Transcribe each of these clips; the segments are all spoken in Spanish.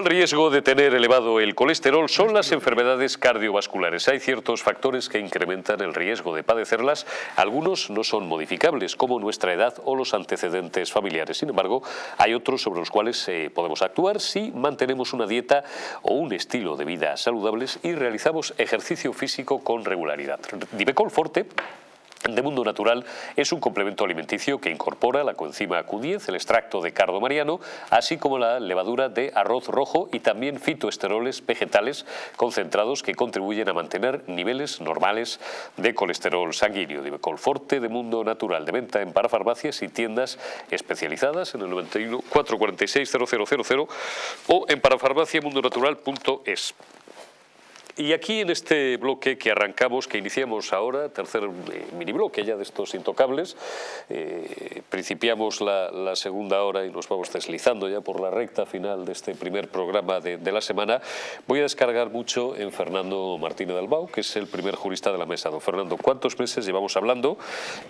El riesgo de tener elevado el colesterol son las enfermedades cardiovasculares. Hay ciertos factores que incrementan el riesgo de padecerlas. Algunos no son modificables, como nuestra edad o los antecedentes familiares. Sin embargo, hay otros sobre los cuales eh, podemos actuar si mantenemos una dieta o un estilo de vida saludables y realizamos ejercicio físico con regularidad. Divecol Forte de Mundo Natural es un complemento alimenticio que incorpora la coenzima Q10, el extracto de cardo mariano, así como la levadura de arroz rojo y también fitoesteroles vegetales concentrados que contribuyen a mantener niveles normales de colesterol sanguíneo. Divecol Forte de Mundo Natural, de venta en parafarmacias y tiendas especializadas en el 91 446 0000 o en parafarmaciamundonatural.es. Y aquí en este bloque que arrancamos, que iniciamos ahora, tercer eh, mini bloque ya de estos intocables, eh, principiamos la, segunda hora y nos vamos deslizando ya por la recta final de este primer programa de, la semana, voy a descargar mucho en Fernando Martínez Dalbao, que es el primer jurista de la mesa. Don Fernando, ¿cuántos meses llevamos hablando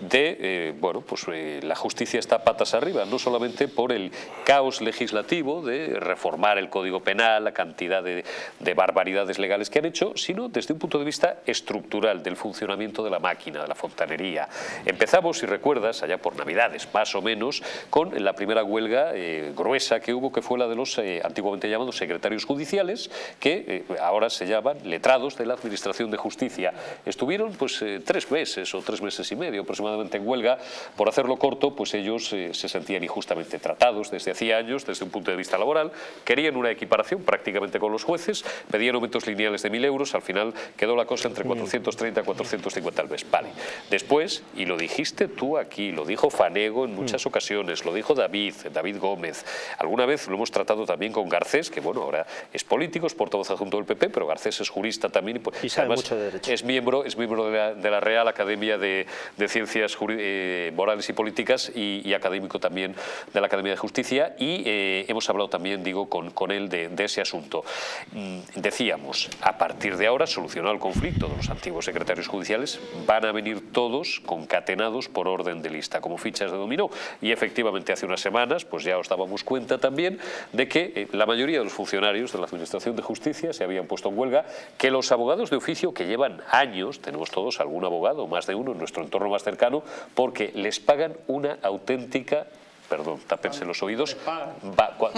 de, eh, bueno, pues la justicia está patas arriba, no solamente por el caos legislativo de reformar el Código Penal, la cantidad de, de barbaridades legales que han hecho, sino desde un punto de vista estructural del funcionamiento de la máquina, de la fontanería. Empezamos, si recuerdas, allá por Navidades, más o menos, con la primera huelga eh, gruesa que hubo, que fue la de los eh, antiguamente llamados secretarios judiciales, que eh, ahora se llaman letrados de la Administración de Justicia. Estuvieron pues tres meses o tres meses y medio aproximadamente en huelga. Por hacerlo corto, pues ellos se sentían injustamente tratados desde hacía años, desde un punto de vista laboral, querían una equiparación prácticamente con los jueces, pedían aumentos lineales de mil euros, al final quedó la cosa entre 430 y 450 al mes. Vale. Después, y lo dijiste tú aquí, lo dijo Fanego en muchas mm. ocasiones, lo dijo David, David Gómez, alguna vez lo hemos tratado también con Garcés, que bueno, ahora es político, es portavoz adjunto del PP, pero Garcés es jurista también y, pues, sabe mucho de derecho. es miembro, es miembro de la, Real Academia de, Ciencias eh, Morales y Políticas y, académico también de la Academia de Justicia y eh, hemos hablado también, digo, con, con él de, de ese asunto. Mm, decíamos, a partir partir de ahora, solucionado el conflicto de los antiguos secretarios judiciales, van a venir todos concatenados por orden de lista, como fichas de dominó. Y efectivamente hace unas semanas, pues ya os dábamos cuenta también de que eh, la mayoría de los funcionarios de la Administración de Justicia se habían puesto en huelga, que los abogados de oficio que llevan años, tenemos todos algún abogado, más de uno en nuestro entorno más cercano, porque les pagan una auténtica perdón, tápense los oídos.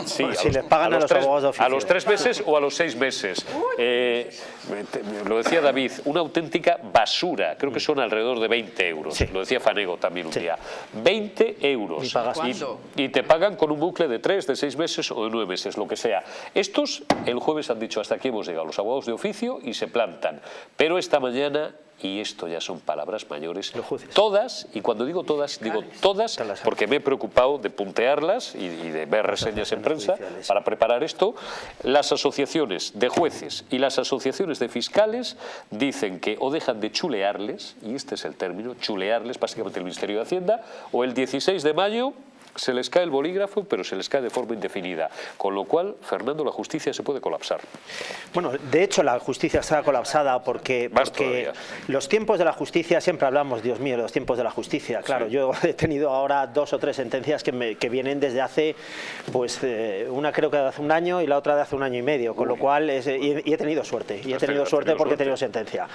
sí, si les pagan a los, tres, abogados A los tres meses o a los seis meses. Eh, lo decía David, una auténtica basura. Creo que son alrededor de 20 euros. Lo decía Fanego también un día. 20 euros. Y, te pagan con un bucle de tres, de seis meses o de nueve meses, lo que sea. Estos el jueves han dicho hasta aquí hemos llegado los abogados de oficio y se plantan. Pero esta mañana y esto ya son palabras mayores, todas, y cuando digo todas, digo todas, porque me he preocupado de puntearlas y, de ver reseñas en prensa para preparar esto, las asociaciones de jueces y las asociaciones de fiscales dicen que o dejan de chulearles, y este es el término, chulearles básicamente el Ministerio de Hacienda, o el 16 de mayo se les cae el bolígrafo, pero se les cae de forma indefinida. Con lo cual, Fernando, la justicia se puede colapsar. Bueno, de hecho la justicia está colapsada porque, porque los tiempos de la justicia, siempre hablamos, Dios mío, los tiempos de la justicia. Claro, yo he tenido ahora dos o tres sentencias que, me, que vienen desde hace, pues eh, una creo que de hace un año y la otra de hace un año y medio, con lo cual, y, he tenido suerte, y he tenido suerte porque he tenido sentencia.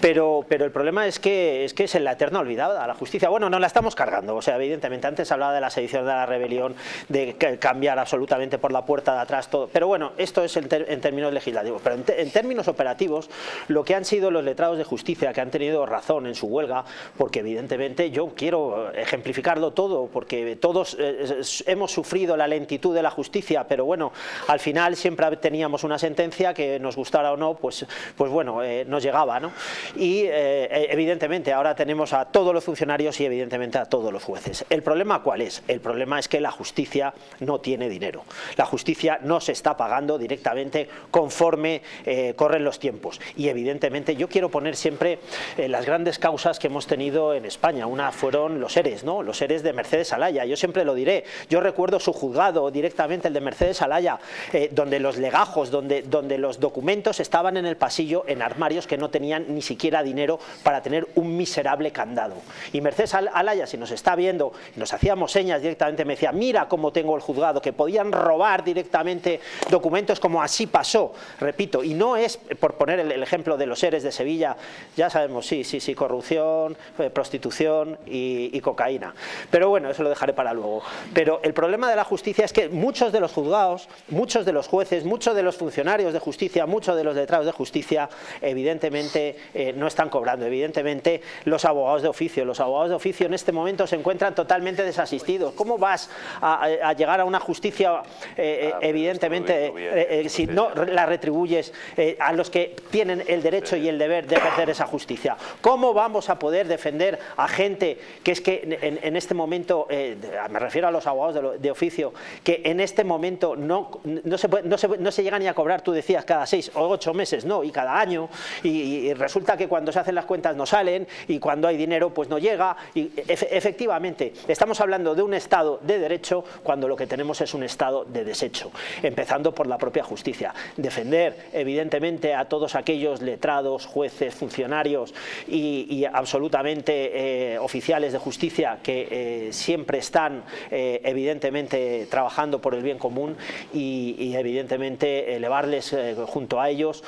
Pero, pero el problema es que, es que es en la eterna olvidada la justicia. Bueno, no la estamos cargando, o sea, evidentemente, antes hablaba de la sedición de la rebelión, de cambiar absolutamente por la puerta de atrás todo. Pero bueno, esto es en, términos legislativos. Pero en, términos operativos, lo que han sido los letrados de justicia, que han tenido razón en su huelga, porque evidentemente yo quiero ejemplificarlo todo, porque todos eh, hemos sufrido la lentitud de la justicia, pero bueno, al final siempre teníamos una sentencia que nos gustara o no, pues, pues bueno, eh, nos llegaba, ¿no? Y eh, evidentemente ahora tenemos a todos los funcionarios y evidentemente a todos los jueces. ¿El problema cuál es? Problema es que la justicia no tiene dinero. La justicia no se está pagando directamente conforme eh, corren los tiempos. Y evidentemente yo quiero poner siempre eh, las grandes causas que hemos tenido en España. Una fueron los seres, ¿no? los seres de Mercedes Alaya. Yo siempre lo diré. Yo recuerdo su juzgado directamente, el de Mercedes Alaya, eh, donde los legajos, donde, donde los documentos estaban en el pasillo en armarios que no tenían ni siquiera dinero para tener un miserable candado. Y Mercedes Alaya, si nos está viendo, nos hacíamos señas directamente me decía, mira cómo tengo el juzgado, que podían robar directamente documentos como así pasó, repito, y no es, por poner el, ejemplo de los seres de Sevilla, ya sabemos, sí, sí, sí, corrupción, eh, prostitución y, cocaína. Pero bueno, eso lo dejaré para luego. Pero el problema de la justicia es que muchos de los juzgados, muchos de los jueces, muchos de los funcionarios de justicia, muchos de los letrados de justicia, evidentemente eh, no están cobrando. Evidentemente los abogados de oficio, los abogados de oficio en este momento se encuentran totalmente desasistidos. ¿Cómo vas a, llegar a una justicia, eh, ah, evidentemente, eh, si no la retribuyes a los que tienen el derecho y el deber de ejercer esa justicia? ¿Cómo vamos a poder defender a gente que es que en, este momento, me refiero a los abogados de, oficio, que en este momento no, no, se no, se, no se llega ni a cobrar, tú decías, cada seis o ocho meses, no, y cada año, y, resulta que cuando se hacen las cuentas no salen, y cuando hay dinero pues no llega, y efectivamente, estamos hablando de un Estado de derecho cuando lo que tenemos es un Estado de desecho, empezando por la propia justicia. Defender, evidentemente, a todos aquellos letrados, jueces, funcionarios y, absolutamente eh, oficiales de justicia que eh, siempre están, eh, evidentemente, trabajando por el bien común y evidentemente, elevarles junto a ellos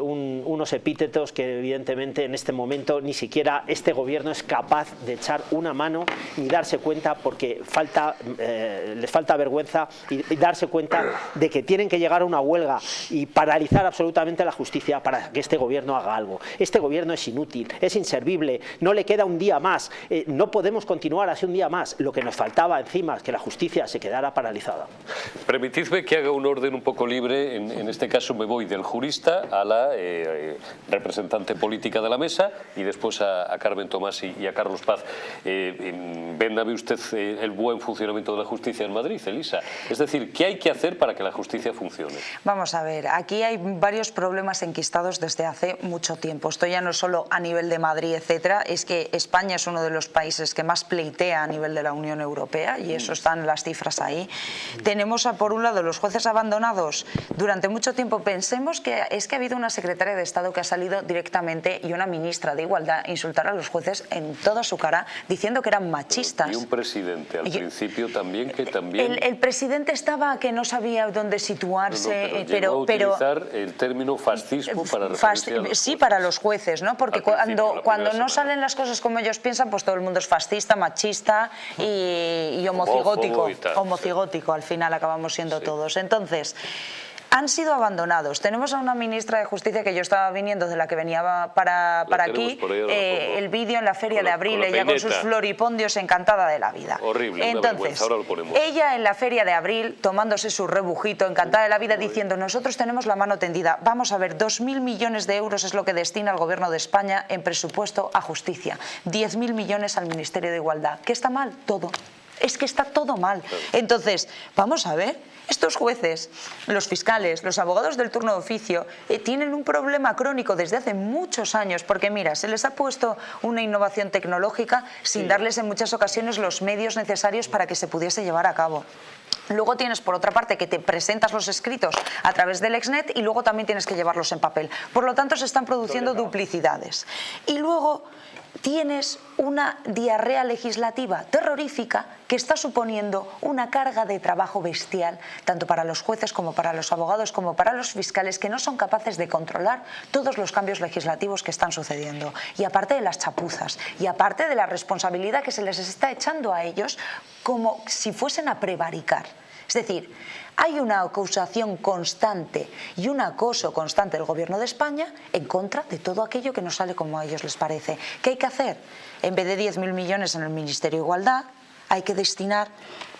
unos epítetos que evidentemente en este momento ni siquiera este gobierno es capaz de echar una mano ni darse cuenta porque eh, les falta vergüenza y, darse cuenta de que tienen que llegar a una huelga y paralizar absolutamente la justicia para que este gobierno haga algo. Este gobierno es inútil, es inservible, no le queda un día más, eh, no podemos continuar así un día más. Lo que nos faltaba encima es que la justicia se quedara paralizada. Permitidme que haga un orden un poco libre, en, este caso me voy del jurista a la eh, representante política de la mesa y después a, Carmen Tomás y, a Carlos Paz. Eh, ¿Ven usted el buen funcionamiento de la justicia en Madrid, Elisa? Es decir, ¿qué hay que hacer para que la justicia funcione? Vamos a ver, aquí hay varios problemas enquistados desde hace mucho tiempo. Esto ya no solo a nivel de Madrid, etcétera, es que España es uno de los países que más pleitea a nivel de la Unión Europea y eso están las cifras ahí. Tenemos, a, por un lado, los jueces abandonados durante mucho tiempo. Pensemos que es que ha habido una secretaria de Estado que ha salido directamente y una ministra de Igualdad insultar a los jueces en toda su cara diciendo que eran machistas. Y un presidente al principio también que también... El, presidente estaba que no sabía dónde situarse, pero, pero, utilizar el término fascismo para referirse Sí, para los jueces, ¿no? Porque cuando, cuando no salen las cosas como ellos piensan, pues todo el mundo es fascista, machista y, homocigótico. homocigótico, al final acabamos siendo todos. Entonces han sido abandonados. Tenemos a una ministra de Justicia que yo estaba viniendo, de la que venía para, para aquí, eh, el vídeo en la feria de abril, ella con sus floripondios encantada de la vida. Horrible, Entonces, ahora lo ponemos. ella en la feria de abril, tomándose su rebujito, encantada de la vida, diciendo, nosotros tenemos la mano tendida, vamos a ver, 2.000 millones de euros es lo que destina el Gobierno de España en presupuesto a justicia, 10.000 millones al Ministerio de Igualdad. ¿Qué está mal? Todo es que está todo mal. Entonces, vamos a ver, estos jueces, los fiscales, los abogados del turno de oficio, eh, tienen un problema crónico desde hace muchos años, porque mira, se les ha puesto una innovación tecnológica sin darles en muchas ocasiones los medios necesarios para que se pudiese llevar a cabo. Luego tienes, por otra parte, que te presentas los escritos a través del Exnet y luego también tienes que llevarlos en papel. Por lo tanto, se están produciendo duplicidades. Y luego tienes una diarrea legislativa terrorífica que está suponiendo una carga de trabajo bestial, tanto para los jueces como para los abogados, como para los fiscales, que no son capaces de controlar todos los cambios legislativos que están sucediendo. Y aparte de las chapuzas, y aparte de la responsabilidad que se les está echando a ellos como si fuesen a prevaricar. Es decir, hay una acusación constante y un acoso constante del Gobierno de España en contra de todo aquello que no sale como a ellos les parece. ¿Qué hay que hacer? En vez de 10.000 millones en el Ministerio de Igualdad, hay que destinar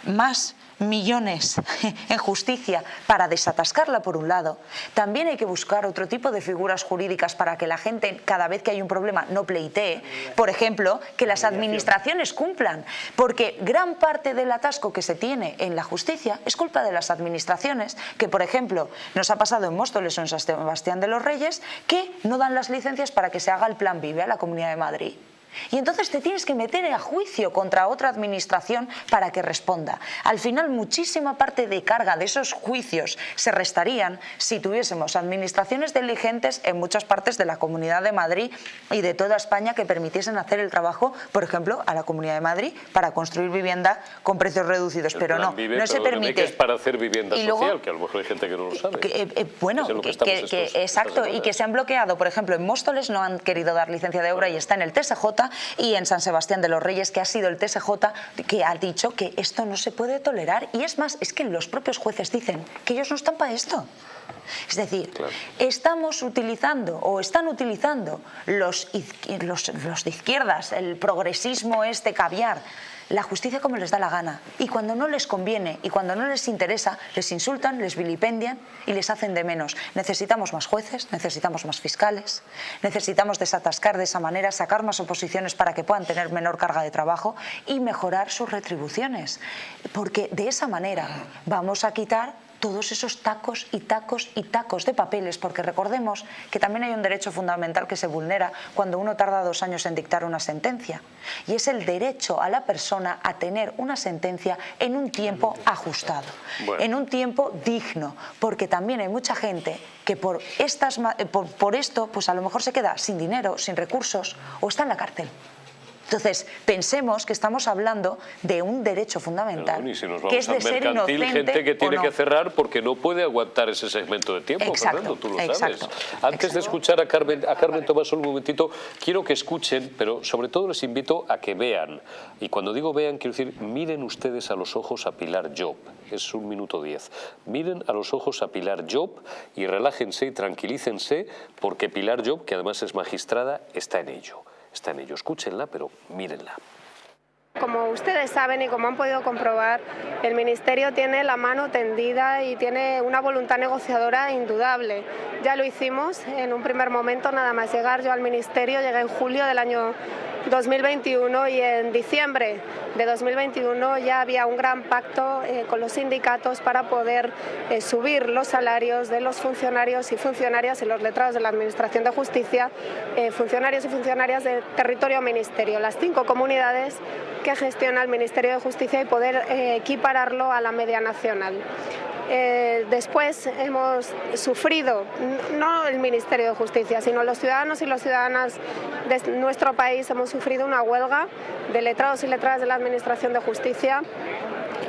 más millones en justicia para desatascarla por un lado, también hay que buscar otro tipo de figuras jurídicas para que la gente cada vez que hay un problema no pleitee, por ejemplo, que las administraciones cumplan, porque gran parte del atasco que se tiene en la justicia es culpa de las administraciones, que por ejemplo nos ha pasado en Móstoles o en San Sebastián de los Reyes, que no dan las licencias para que se haga el plan VIVE a la Comunidad de Madrid. Y entonces te tienes que meter a juicio contra otra administración para que responda. Al final, muchísima parte de carga de esos juicios se restarían si tuviésemos administraciones diligentes en muchas partes de la Comunidad de Madrid y de toda España que permitiesen hacer el trabajo, por ejemplo, a la Comunidad de Madrid para construir vivienda con precios reducidos. pero no, no se permite. Que es para hacer vivienda social, que a lo mejor hay gente que no lo sabe. Eh, eh, bueno, que, exacto, y que se han bloqueado. Por ejemplo, en Móstoles no han querido dar licencia de obra y está en el TSJ y en San Sebastián de los Reyes, que ha sido el TSJ que ha dicho que esto no se puede tolerar. Y es más, es que los propios jueces dicen que ellos no están para esto. Es decir, estamos utilizando o están utilizando los, los, los de izquierdas, el progresismo este caviar, la justicia como les da la gana. Y cuando no les conviene y cuando no les interesa, les insultan, les vilipendian y les hacen de menos. Necesitamos más jueces, necesitamos más fiscales, necesitamos desatascar de esa manera, sacar más oposiciones para que puedan tener menor carga de trabajo y mejorar sus retribuciones. Porque de esa manera vamos a quitar todos esos tacos y tacos y tacos de papeles, porque recordemos que también hay un derecho fundamental que se vulnera cuando uno tarda dos años en dictar una sentencia, y es el derecho a la persona a tener una sentencia en un tiempo ajustado, en un tiempo digno, porque también hay mucha gente que por, estas, por, por esto pues a lo mejor se queda sin dinero, sin recursos o está en la cárcel. Entonces, pensemos que estamos hablando de un derecho fundamental, que es de ser inocente gente que tiene que cerrar porque no puede aguantar ese segmento de tiempo, Fernando, tú lo sabes. Antes de escuchar a Carmen, a Carmen Tomás un momentito, quiero que escuchen, pero sobre todo les invito a que vean. Y cuando digo vean, quiero decir, miren ustedes a los ojos a Pilar Job. Es un minuto diez. Miren a los ojos a Pilar Job y relájense y tranquilícense porque Pilar Job, que además es magistrada, está en ello está en ello. Escúchenla, pero mírenla. Como ustedes saben y como han podido comprobar, el Ministerio tiene la mano tendida y tiene una voluntad negociadora indudable. Ya lo hicimos en un primer momento, nada más llegar yo al Ministerio, llegué en julio del año 2021 y en diciembre de 2021 ya había un gran pacto eh, con los sindicatos para poder eh, subir los salarios de los funcionarios y funcionarias y los letrados de la Administración de Justicia, eh, funcionarios y funcionarias del territorio ministerio, las cinco comunidades que gestiona el Ministerio de Justicia y poder equipararlo a la media nacional. Eh, después hemos sufrido, no el Ministerio de Justicia, sino los ciudadanos y las ciudadanas de nuestro país hemos sufrido una huelga de letrados y letradas de la Administración de Justicia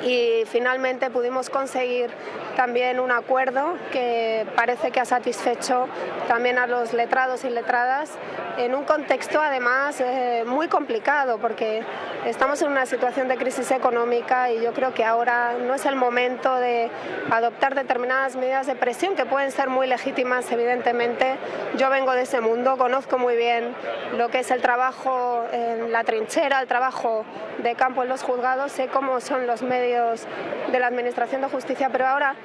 y finalmente pudimos conseguir también un acuerdo que parece que ha satisfecho también a los letrados y letradas en un contexto además eh, muy complicado porque estamos en una situación de crisis económica y yo creo que ahora no es el momento de adoptar determinadas medidas de presión que pueden ser muy legítimas evidentemente. Yo vengo de ese mundo, conozco muy bien lo que es el trabajo en la trinchera, el trabajo de campo en los juzgados, sé cómo son los medios de la Administración de Justicia, pero ahora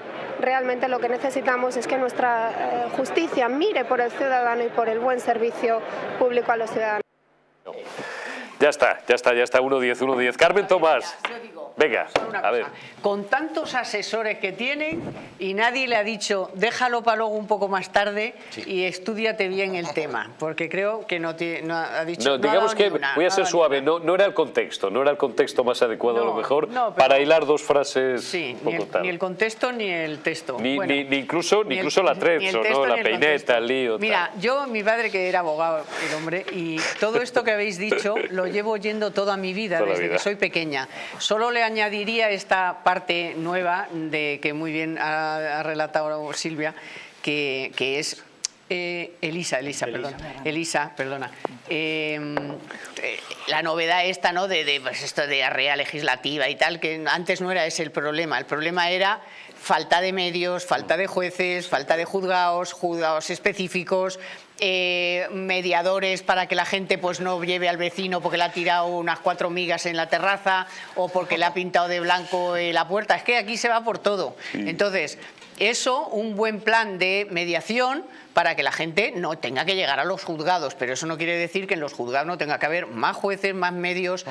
realmente lo que necesitamos es que nuestra eh, justicia mire por el ciudadano y por el buen servicio público a los ciudadanos. Ya está, ya está, ya está, 1-10, 1-10. Carmen Tomás. Venga, a ver. Con tantos asesores que tienen y nadie le ha dicho déjalo para luego un poco más tarde y estudiate bien el tema, porque creo que no, no ha dicho No, digamos que voy a ser suave, no, no era el contexto, no era el contexto más adecuado a lo mejor para hilar dos frases sí, ni, el, contexto ni el texto. Ni, ni, incluso, ni incluso la trezzo, la peineta, el lío. Mira, yo, mi padre que era abogado, el hombre, y todo esto que habéis dicho lo llevo oyendo toda mi vida, desde que soy pequeña. Solo le añadiría esta parte nueva de que muy bien ha, relatado Silvia, que, es eh, Elisa, Elisa, perdón. Elisa, perdona. Em, eh, la novedad esta, ¿no? De, pues esto de arrea legislativa y tal, que antes no era ese el problema. El problema era falta de medios, falta de jueces, falta de juzgados, juzgados específicos, eh, mediadores para que la gente pues no lleve al vecino porque le ha tirado unas cuatro migas en la terraza o porque le ha pintado de blanco eh, la puerta. Es que aquí se va por todo. Entonces, eso, un buen plan de mediación para que la gente no tenga que llegar a los juzgados, pero eso no quiere decir que en los juzgados no tenga que haber más jueces, más medios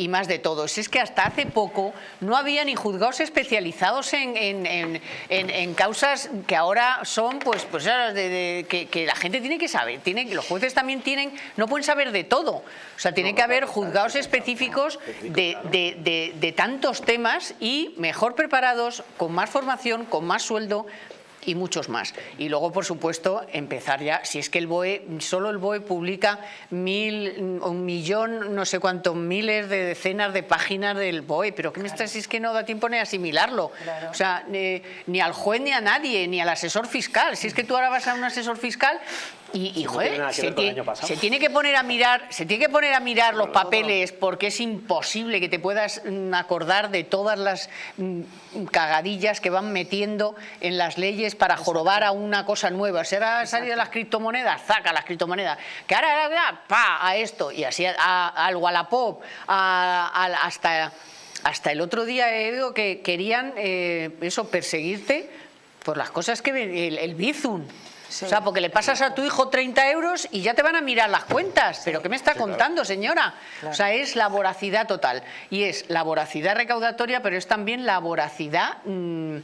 y más de todo. Si es que hasta hace poco no había ni juzgados especializados en, en, causas que ahora son, pues, pues de, que, la gente tiene que saber, tiene, los jueces también tienen, no pueden saber de todo. O sea, tiene que haber juzgados específicos de, de tantos temas y mejor preparados, con más formación, con más sueldo, y muchos más. Y luego, por supuesto, empezar ya, si es que el BOE, solo el BOE publica mil, un millón, no sé cuántos miles de decenas de páginas del BOE, pero ¿qué me estás? Si es que no da tiempo ni asimilarlo. O sea, ni al juez ni a nadie, ni al asesor fiscal. Si es que tú ahora vas a un asesor fiscal y, joder, se, tiene, que poner a mirar, se tiene que poner a mirar los papeles porque es imposible que te puedas mm, acordar de todas las mm, cagadillas que van metiendo en las leyes para jorobar a una cosa nueva. Si ahora salido las criptomonedas, saca las criptomonedas. Que ahora, ahora pa, a esto y así a, al Wallapop, hasta, hasta el otro día he oído que querían eh, eso perseguirte por las cosas que el, el Bizum. O sea, porque le pasas a tu hijo 30 euros y ya te van a mirar las cuentas. ¿Pero qué me está contando, señora? O sea, es la voracidad total. Y es la voracidad recaudatoria, pero es también la voracidad mm,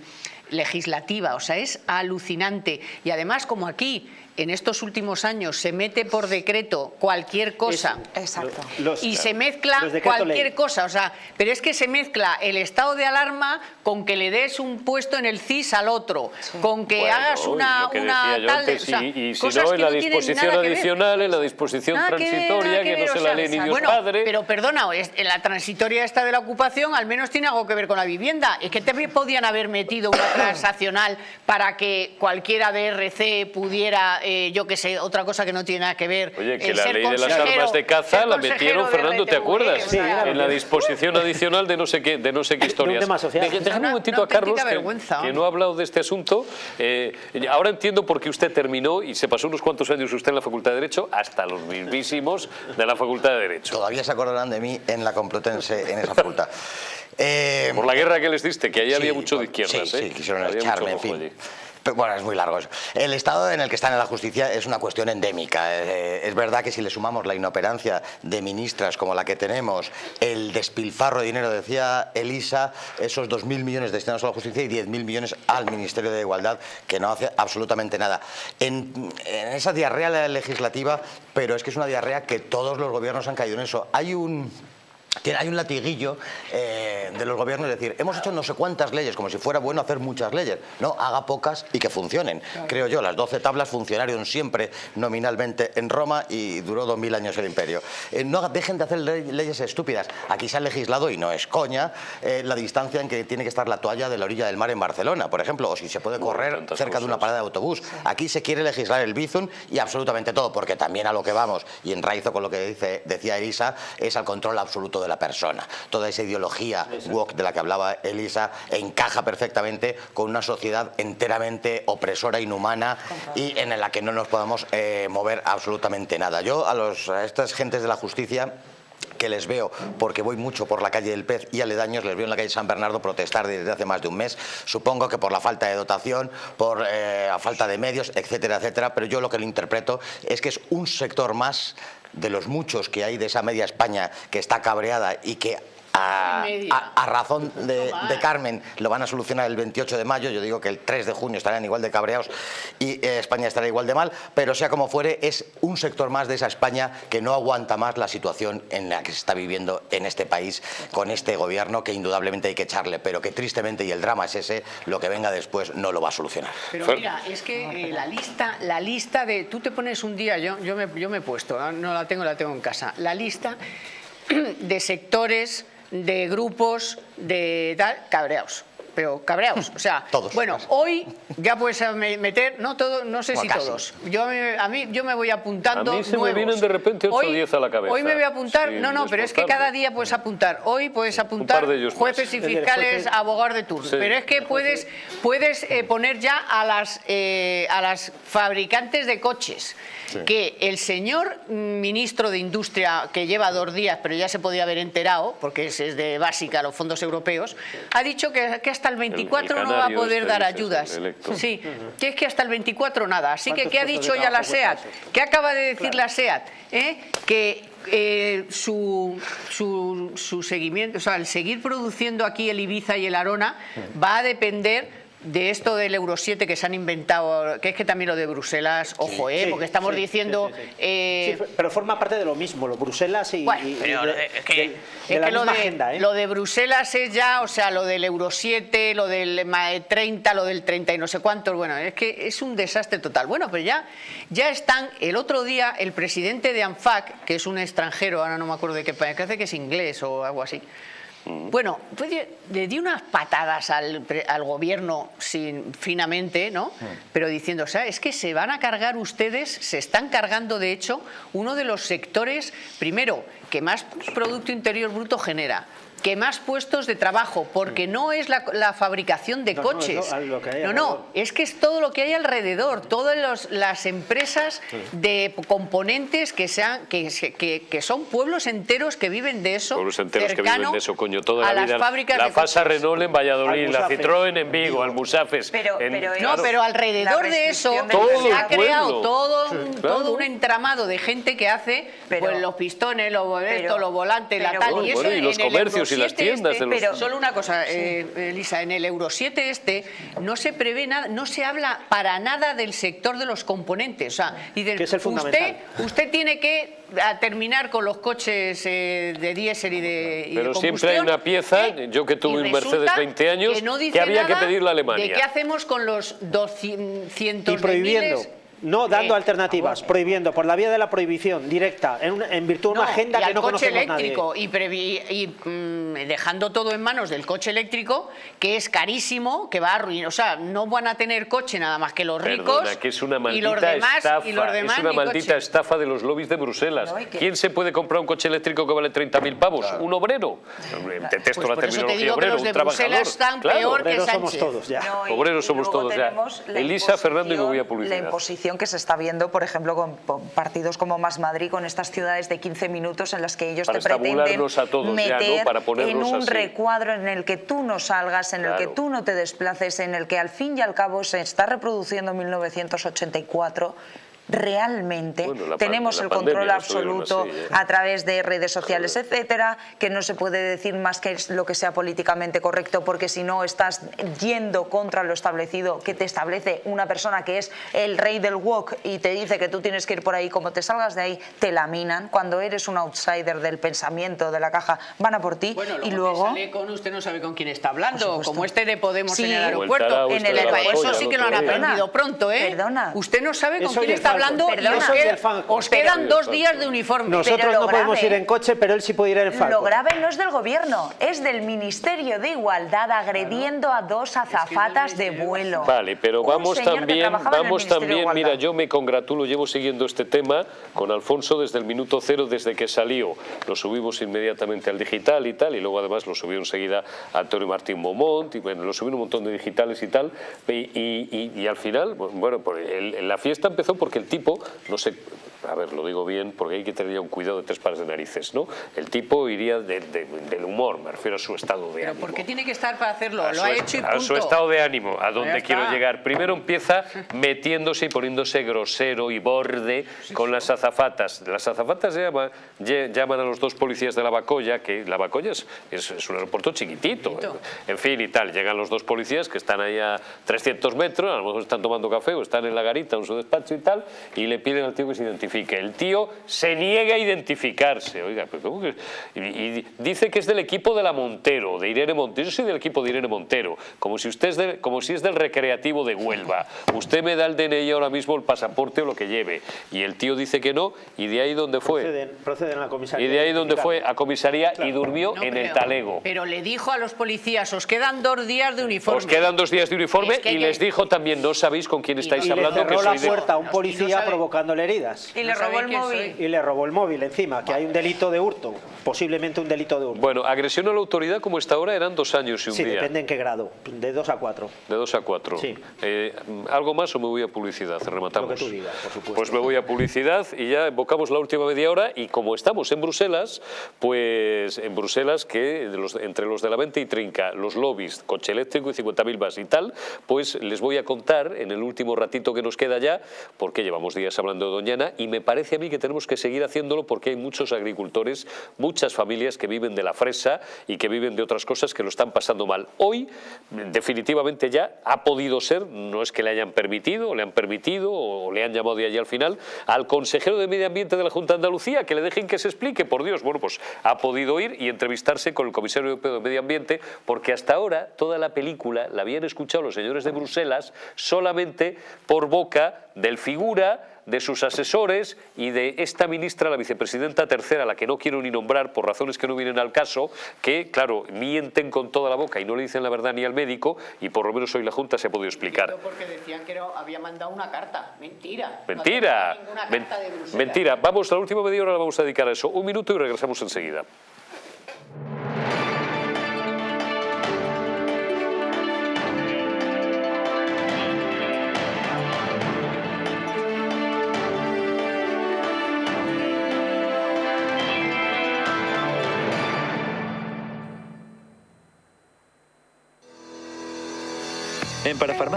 legislativa. O sea, es alucinante. Y además, como aquí en estos últimos años se mete por decreto cualquier cosa Exacto. y se mezcla cualquier cosa, o sea, pero es que se mezcla el estado de alarma con que le des un puesto en el CIS al otro, con que hagas una, una tal, y, si no en la disposición adicional, en la disposición transitoria, que, no se la lee ni Dios bueno, padre. Pero perdona, en la transitoria esta de la ocupación al menos tiene algo que ver con la vivienda, es que también podían haber metido una transaccional para que cualquiera de RC pudiera eh, yo que sé, otra cosa que no tiene nada que ver. Oye, que la ley de las armas de caza la metieron, Fernando, ¿te acuerdas? Sí, en la disposición adicional de no sé qué, de no sé qué historias. Déjame un momentito a Carlos, que, no ha hablado de este asunto. Eh, ahora entiendo por qué usted terminó y se pasó unos cuantos años usted en la Facultad de Derecho, hasta los mismísimos de la Facultad de Derecho. Todavía se acordarán de mí en la Complutense, en esa facultad. por la guerra que les diste, que ahí había mucho de izquierdas. Sí, sí, quisieron echarme, en fin bueno, es muy largo eso. El estado en el que está en la justicia es una cuestión endémica. Eh, es verdad que si le sumamos la inoperancia de ministras como la que tenemos, el despilfarro de dinero, decía Elisa, esos 2.000 millones destinados a la justicia y 10.000 millones al Ministerio de Igualdad, que no hace absolutamente nada. En, en esa diarrea legislativa, pero es que es una diarrea que todos los gobiernos han caído en eso. Hay un hay un latiguillo eh, de los gobiernos, es decir, hemos hecho no sé cuántas leyes, como si fuera bueno hacer muchas leyes. No, haga pocas y que funcionen. Creo yo, las 12 tablas funcionaron siempre nominalmente en Roma y duró 2.000 años el imperio. Eh, no dejen de hacer leyes estúpidas. Aquí se ha legislado, y no es coña, eh, la distancia en que tiene que estar la toalla de la orilla del mar en Barcelona, por ejemplo, o si se puede correr cerca de una parada de autobús. Aquí se quiere legislar el bizum y absolutamente todo, porque también a lo que vamos, y en enraizo con lo que dice, decía Elisa, es al control absoluto de la persona. Toda esa ideología woke de la que hablaba Elisa encaja perfectamente con una sociedad enteramente opresora, inhumana y en la que no nos podemos eh, mover absolutamente nada. Yo a, los, a estas gentes de la justicia que les veo, porque voy mucho por la calle del Pez y aledaños, les veo en la calle San Bernardo protestar desde hace más de un mes, supongo que por la falta de dotación, por eh, la falta de medios, etcétera, etcétera, pero yo lo que lo interpreto es que es un sector más de los muchos que hay de esa media España que está cabreada y que a, razón de, Carmen lo van a solucionar el 28 de mayo, yo digo que el 3 de junio estarán igual de cabreados y eh, España estará igual de mal, pero sea como fuere, es un sector más de esa España que no aguanta más la situación en la que se está viviendo en este país con este gobierno que indudablemente hay que echarle, pero que tristemente, y el drama es ese, lo que venga después no lo va a solucionar. Pero mira, es que eh, la lista, la lista de, tú te pones un día, yo, yo, me, yo me he puesto, no la tengo, la tengo en casa, la lista de sectores de grupos de tal, cabreados pero cabreados. O sea, todos. Bueno, hoy ya puedes meter, no todo, no sé si todos. Yo a mí yo me voy apuntando. A mí se me vienen de repente 8 o 10 a la cabeza. Hoy me voy a apuntar, no, no, pero es que cada día puedes apuntar. Hoy puedes apuntar jueces y fiscales, abogados de turno. Pero es que puedes, puedes eh, poner ya a las, eh, a las fabricantes de coches que el señor ministro de Industria, que lleva dos días, pero ya se podía haber enterado, porque es, de básica los fondos europeos, ha dicho que, que hasta hasta el 24 no va a poder este dar ayudas. Sí, que es que hasta el 24 nada. Así que, ¿qué ha dicho ya la SEAT? ¿Qué acaba de decir la SEAT? ¿Eh? Que eh, su, su, su, seguimiento, o sea, el seguir produciendo aquí el Ibiza y el Arona va a depender de esto del Euro 7 que se han inventado, que es que también lo de Bruselas, ojo, ¿eh? porque estamos diciendo... Eh, pero forma parte de lo mismo, lo Bruselas y, es que, lo, de, agenda, ¿eh? lo de Bruselas es ya, o sea, lo del Euro 7, lo del 30, lo del 30 y no sé cuántos, bueno, es que es un desastre total. Bueno, pero ya, ya están, el otro día el presidente de ANFAC, que es un extranjero, ahora no me acuerdo de qué país, que hace que es inglés o algo así, bueno, pues le di unas patadas al, gobierno sin, finamente, ¿no? Pero diciendo, o sea, es que se van a cargar ustedes, se están cargando de hecho uno de los sectores, primero, que más Producto Interior Bruto genera, que más puestos de trabajo, porque no es la, fabricación de coches. No, no, es que es todo lo que hay alrededor, todas las empresas de componentes que sean que, que, son pueblos enteros que viven de eso. Pueblos enteros que viven de eso, coño, toda la vida. Fábricas la FASA Renault en Valladolid, la Citroën en Vigo, Almusafes. Pero, no, pero alrededor de eso se ha creado todo, un, todo un entramado de gente que hace pues, los pistones, los boletos, los volantes, la tal, y eso y los comercios las tiendas este, Pero solo una cosa, eh, Elisa, en el Euro 7 este no se prevé nada, no se habla para nada del sector de los componentes. O sea, y del, usted, usted tiene que terminar con los coches eh, de diésel y de Pero siempre hay una pieza, ¿eh? yo que tuve un Mercedes 20 años, que, había que pedirle a Alemania. ¿De qué hacemos con los 200 y prohibiendo. No dando eh, alternativas, prohibiendo, por la vía de la prohibición directa, en, virtud de una agenda que no coche eléctrico Y, y mm, dejando todo en manos del coche eléctrico, que es carísimo, que va a arruinar, o sea, no van a tener coche nada más que los ricos que es una maldita y los demás, estafa, es una maldita estafa de los lobbies de Bruselas. ¿Quién se puede comprar un coche eléctrico que vale 30.000 pavos? ¿Un obrero? Detesto pues la terminología obrero, un trabajador. Están peor que somos todos ya. obreros somos todos ya. Elisa, Fernando y me voy a publicidad. La imposición que se está viendo, por ejemplo, con, partidos como Más Madrid, con estas ciudades de 15 minutos en las que ellos te pretenden meter en un recuadro en el que tú no salgas, en el que tú no te desplaces, en el que al fin y al cabo se está reproduciendo 1984 realmente tenemos el control absoluto ¿eh? a través de redes sociales, etcétera, que no se puede decir más que lo que sea políticamente correcto, porque si no estás yendo contra lo establecido que te establece una persona que es el rey del walk y te dice que tú tienes que ir por ahí, como te salgas de ahí, te laminan. Cuando eres un outsider del pensamiento, de la caja, van a por ti y luego... Sale con usted no sabe con quién está hablando, como este de Podemos en el aeropuerto. En el Eso sí que lo han aprendido pronto, ¿eh? Perdona. Usted no sabe con quién está hablando os, quedan dos días de uniforme. Nosotros no podemos ir en coche, pero él sí puede ir en Falcon. Lo grave no es del gobierno, es del Ministerio de Igualdad agrediendo a dos azafatas de vuelo. Vale, pero vamos también, vamos también, mira, yo me congratulo, llevo siguiendo este tema con Alfonso desde el minuto cero, desde que salió. Lo subimos inmediatamente al digital y tal, y luego además lo subió enseguida Antonio Martín Momont, y bueno, lo subió un montón de digitales y tal, y, al final, bueno, pues la fiesta empezó porque el tipo no sé, a ver, lo digo bien, porque hay que tener un cuidado de tres pares de narices, ¿no? El tipo iría del humor, me refiero a su estado de ánimo. ¿Pero por qué tiene que estar para hacerlo? lo ha hecho y punto. A su estado de ánimo, a dónde quiero llegar. Primero empieza metiéndose y poniéndose grosero y borde con las azafatas. Las azafatas llaman, llaman a los dos policías de la Bacoya, que la Bacoya es, es, un aeropuerto chiquitito, en fin y tal. Llegan los dos policías que están ahí a 300 metros, a lo mejor están tomando café o están en la garita en su despacho y tal, y le piden al tío que se identifique. El tío se niega a identificarse. Oiga, pero que? Y, dice que es del equipo de la Montero, de Irene Montero. Yo soy del equipo de Irene Montero, como si, usted es como si es del recreativo de Huelva. Usted me da el DNI ahora mismo, el pasaporte o lo que lleve. Y el tío dice que no, y de ahí donde fue. Proceden, a la comisaría. Y de ahí donde fue a comisaría y durmió en el talego. Pero le dijo a los policías, os quedan dos días de uniforme. Os quedan dos días de uniforme y les dijo también, no sabéis con quién estáis hablando. Le cerró la puerta a un policía provocándole heridas. Y le robó el móvil. Y le robó el móvil encima, que hay un delito de hurto, posiblemente un delito de hurto. Bueno, agresión a la autoridad como está ahora eran dos años y un sí, día. Sí, depende en qué grado, de dos a cuatro. De dos a cuatro. Sí. Eh, ¿Algo más o me voy a publicidad? Rematamos. Lo que tú digas, por supuesto. Pues me voy a publicidad y ya evocamos la última media hora y como estamos en Bruselas, pues en Bruselas que entre los de la venta y trinca, los lobbies, coche eléctrico y 50.000 vas y tal, pues les voy a contar en el último ratito que nos queda ya, porque llevamos días hablando de Doñana y me parece a mí que tenemos que seguir haciéndolo porque hay muchos agricultores, muchas familias que viven de la fresa y que viven de otras cosas que lo están pasando mal. Hoy, definitivamente ya ha podido ser, no es que le hayan permitido, le han permitido o le han llamado de allí al final, al consejero de Medio Ambiente de la Junta de Andalucía, que le dejen que se explique, por Dios, bueno, pues ha podido ir y entrevistarse con el comisario europeo de Medio Ambiente, porque hasta ahora toda la película la habían escuchado los señores de Bruselas solamente por boca del figura de sus asesores y de esta ministra, la vicepresidenta tercera, la que no quiero ni nombrar por razones que no vienen al caso, que, claro, mienten con toda la boca y no le dicen la verdad ni al médico y por lo menos hoy la Junta se ha podido explicar. Porque decían que había mandado una carta. Mentira. Mentira. mentira. Vamos, la última media hora la vamos a dedicar a eso. Un minuto y regresamos enseguida.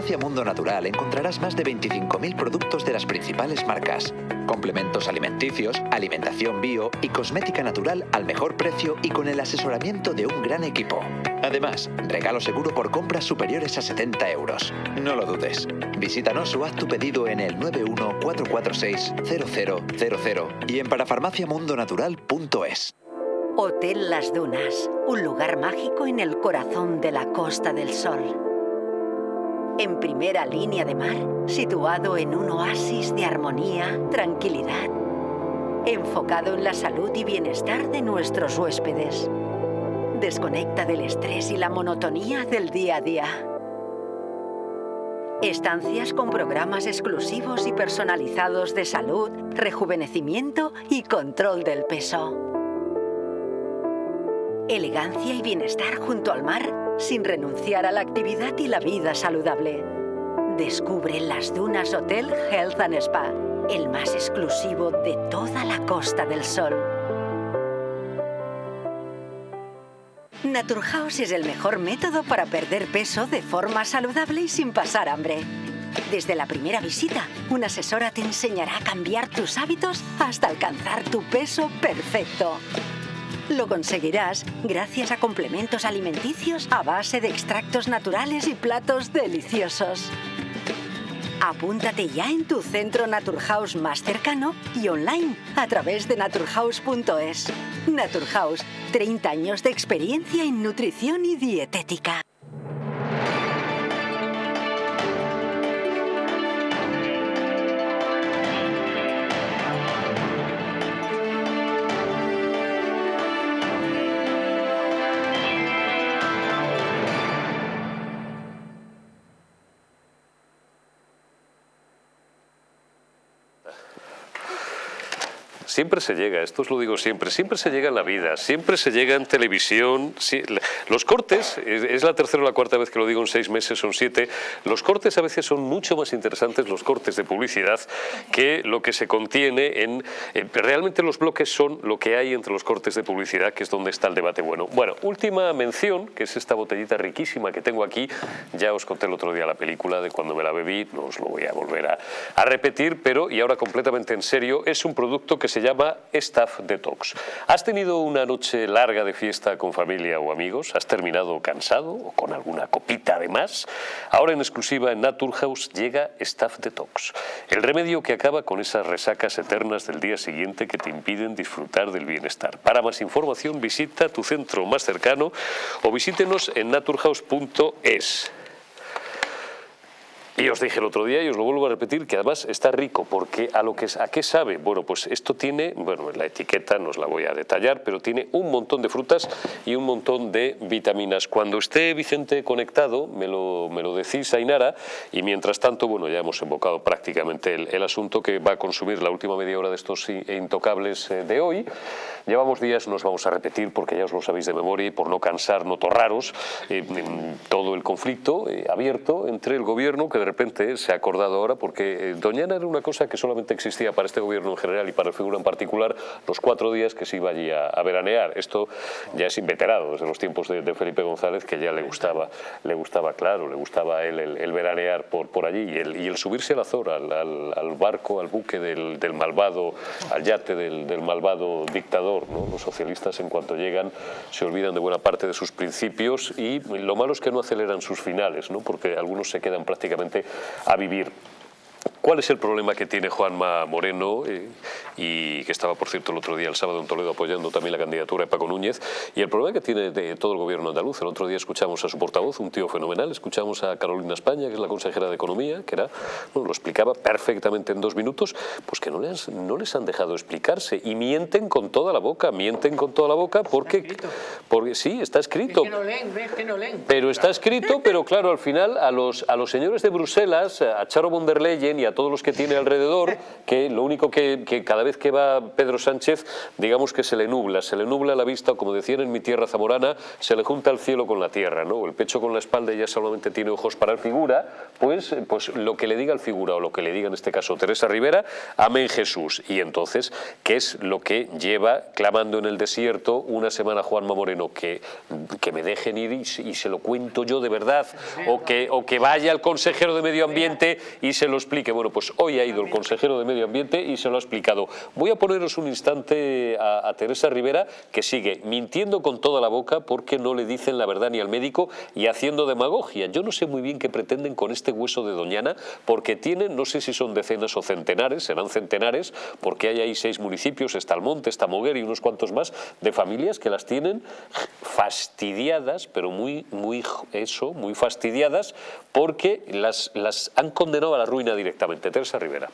En Parafarmacia Mundo Natural encontrarás más de 25.000 productos de las principales marcas, complementos alimenticios, alimentación bio y cosmética natural al mejor precio y con el asesoramiento de un gran equipo. Además, regalo seguro por compras superiores a 70 euros. No lo dudes. Visítanos o haz tu pedido en el 914460000 y en parafarmaciamundonatural.es. Hotel Las Dunas, un lugar mágico en el corazón de la Costa del Sol en primera línea de mar, situado en un oasis de armonía, tranquilidad, enfocado en la salud y bienestar de nuestros huéspedes. Desconecta del estrés y la monotonía del día a día. Estancias con programas exclusivos y personalizados de salud, rejuvenecimiento y control del peso. Elegancia y bienestar junto al mar sin renunciar a la actividad y la vida saludable. Descubre las Dunas Hotel Health and Spa, el más exclusivo de toda la Costa del Sol. Naturhaus es el mejor método para perder peso de forma saludable y sin pasar hambre. Desde la primera visita, una asesora te enseñará a cambiar tus hábitos hasta alcanzar tu peso perfecto. Lo conseguirás gracias a complementos alimenticios a base de extractos naturales y platos deliciosos. Apúntate ya en tu centro Naturhaus más cercano y online a través de naturhaus.es. Naturhaus, 30 años de experiencia en nutrición y dietética. Siempre se llega, esto os lo digo siempre, siempre se llega en la vida, siempre se llega en televisión. los cortes, es la tercera o la cuarta vez que lo digo en seis meses, son siete, los cortes a veces son mucho más interesantes, los cortes de publicidad, que lo que se contiene en... realmente los bloques son lo que hay entre los cortes de publicidad, que es donde está el debate bueno. Bueno, última mención, que es esta botellita riquísima que tengo aquí, ya os conté el otro día la película de cuando me la bebí, no os lo voy a volver a, a repetir, pero, y ahora completamente en serio, es un producto que se llama llama Staff Detox. ¿Has tenido una noche larga de fiesta con familia o amigos? ¿Has terminado cansado o con alguna copita de más? Ahora en exclusiva en Naturhaus llega Staff Detox, el remedio que acaba con esas resacas eternas del día siguiente que te impiden disfrutar del bienestar. Para más información visita tu centro más cercano o visítenos en naturhaus.es. Y os dije el otro día y os lo vuelvo a repetir que además está rico porque a lo que a qué sabe, bueno, pues esto tiene, bueno, la etiqueta no os la voy a detallar, pero tiene un montón de frutas y un montón de vitaminas. Cuando esté Vicente conectado, me lo, me lo decís Ainara y mientras tanto, bueno, ya hemos invocado prácticamente el, asunto que va a consumir la última media hora de estos intocables eh, de hoy. Llevamos días, nos vamos a repetir porque ya os lo sabéis de memoria y por no cansar, no torraros, eh, todo el conflicto eh, abierto entre el gobierno que de repente se ha acordado ahora porque eh, Doñana era una cosa que solamente existía para este gobierno en general y para el figura en particular los cuatro días que se iba allí a, veranear. Esto ya es inveterado desde los tiempos de, Felipe González que ya le gustaba, le gustaba claro, le gustaba a él el, veranear por, por allí y el, y el subirse al Azor, al, al, barco, al buque del, del malvado, al yate del, del malvado dictador. ¿no? Los socialistas en cuanto llegan se olvidan de buena parte de sus principios y lo malo es que no aceleran sus finales, ¿no? porque algunos se quedan prácticamente a vivir ¿Cuál es el problema que tiene Juanma Moreno eh, y que estaba, por cierto, el otro día, el sábado en Toledo, apoyando también la candidatura de Paco Núñez? Y el problema que tiene de todo el gobierno andaluz. El otro día escuchamos a su portavoz, un tío fenomenal, escuchamos a Carolina España, que es la consejera de Economía, que era, bueno, lo explicaba perfectamente en dos minutos, pues que no les, no les han dejado explicarse y mienten con toda la boca, mienten con toda la boca porque, porque sí, está escrito. Es que no leen, es que no leen. Pero está escrito, pero claro, al final a los, a los señores de Bruselas, a Charo von der Leyen y a todos los que tiene alrededor, que lo único que, cada vez que va Pedro Sánchez, digamos que se le nubla, se le nubla la vista, como decían en mi tierra zamorana, se le junta el cielo con la tierra, ¿no? El pecho con la espalda y ya solamente tiene ojos para el figura, pues, pues lo que le diga el figura o lo que le diga en este caso Teresa Rivera, amén Jesús. Y entonces, ¿qué es lo que lleva clamando en el desierto una semana Juanma Moreno? Que, que me dejen ir y, se lo cuento yo de verdad, o que, o que vaya el consejero de Medio Ambiente y se lo explique. Bueno, pues hoy ha ido el consejero de Medio Ambiente y se lo ha explicado. Voy a poneros un instante a, Teresa Rivera, que sigue mintiendo con toda la boca porque no le dicen la verdad ni al médico y haciendo demagogia. Yo no sé muy bien qué pretenden con este hueso de Doñana, porque tienen, no sé si son decenas o centenares, serán centenares, porque hay ahí seis municipios, está Almonte, está Moguer y unos cuantos más, de familias que las tienen fastidiadas, pero muy, muy eso, muy fastidiadas, porque las, las han condenado a la ruina Teresa Rivera.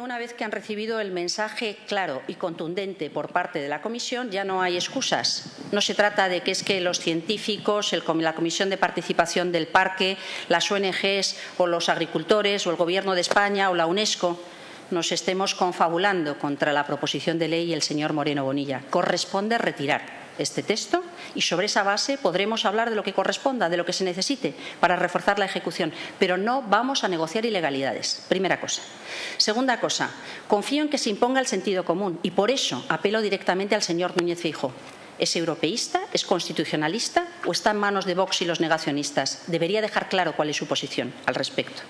Una vez que han recibido el mensaje claro y contundente por parte de la Comisión, ya no hay excusas. No se trata de que es que los científicos, la Comisión de Participación del Parque, las ONGs o los agricultores o el Gobierno de España o la UNESCO nos estemos confabulando contra la proposición de ley y el señor Moreno Bonilla. Corresponde retirar este texto y sobre esa base podremos hablar de lo que corresponda, de lo que se necesite para reforzar la ejecución, pero no vamos a negociar ilegalidades, primera cosa. Segunda cosa, confío en que se imponga el sentido común y por eso apelo directamente al señor Núñez Feijóo. ¿Es europeísta? ¿Es constitucionalista? ¿O está en manos de Vox y los negacionistas? Debería dejar claro cuál es su posición al respecto.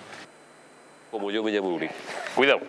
Como yo me llamo Uri. Cuidado.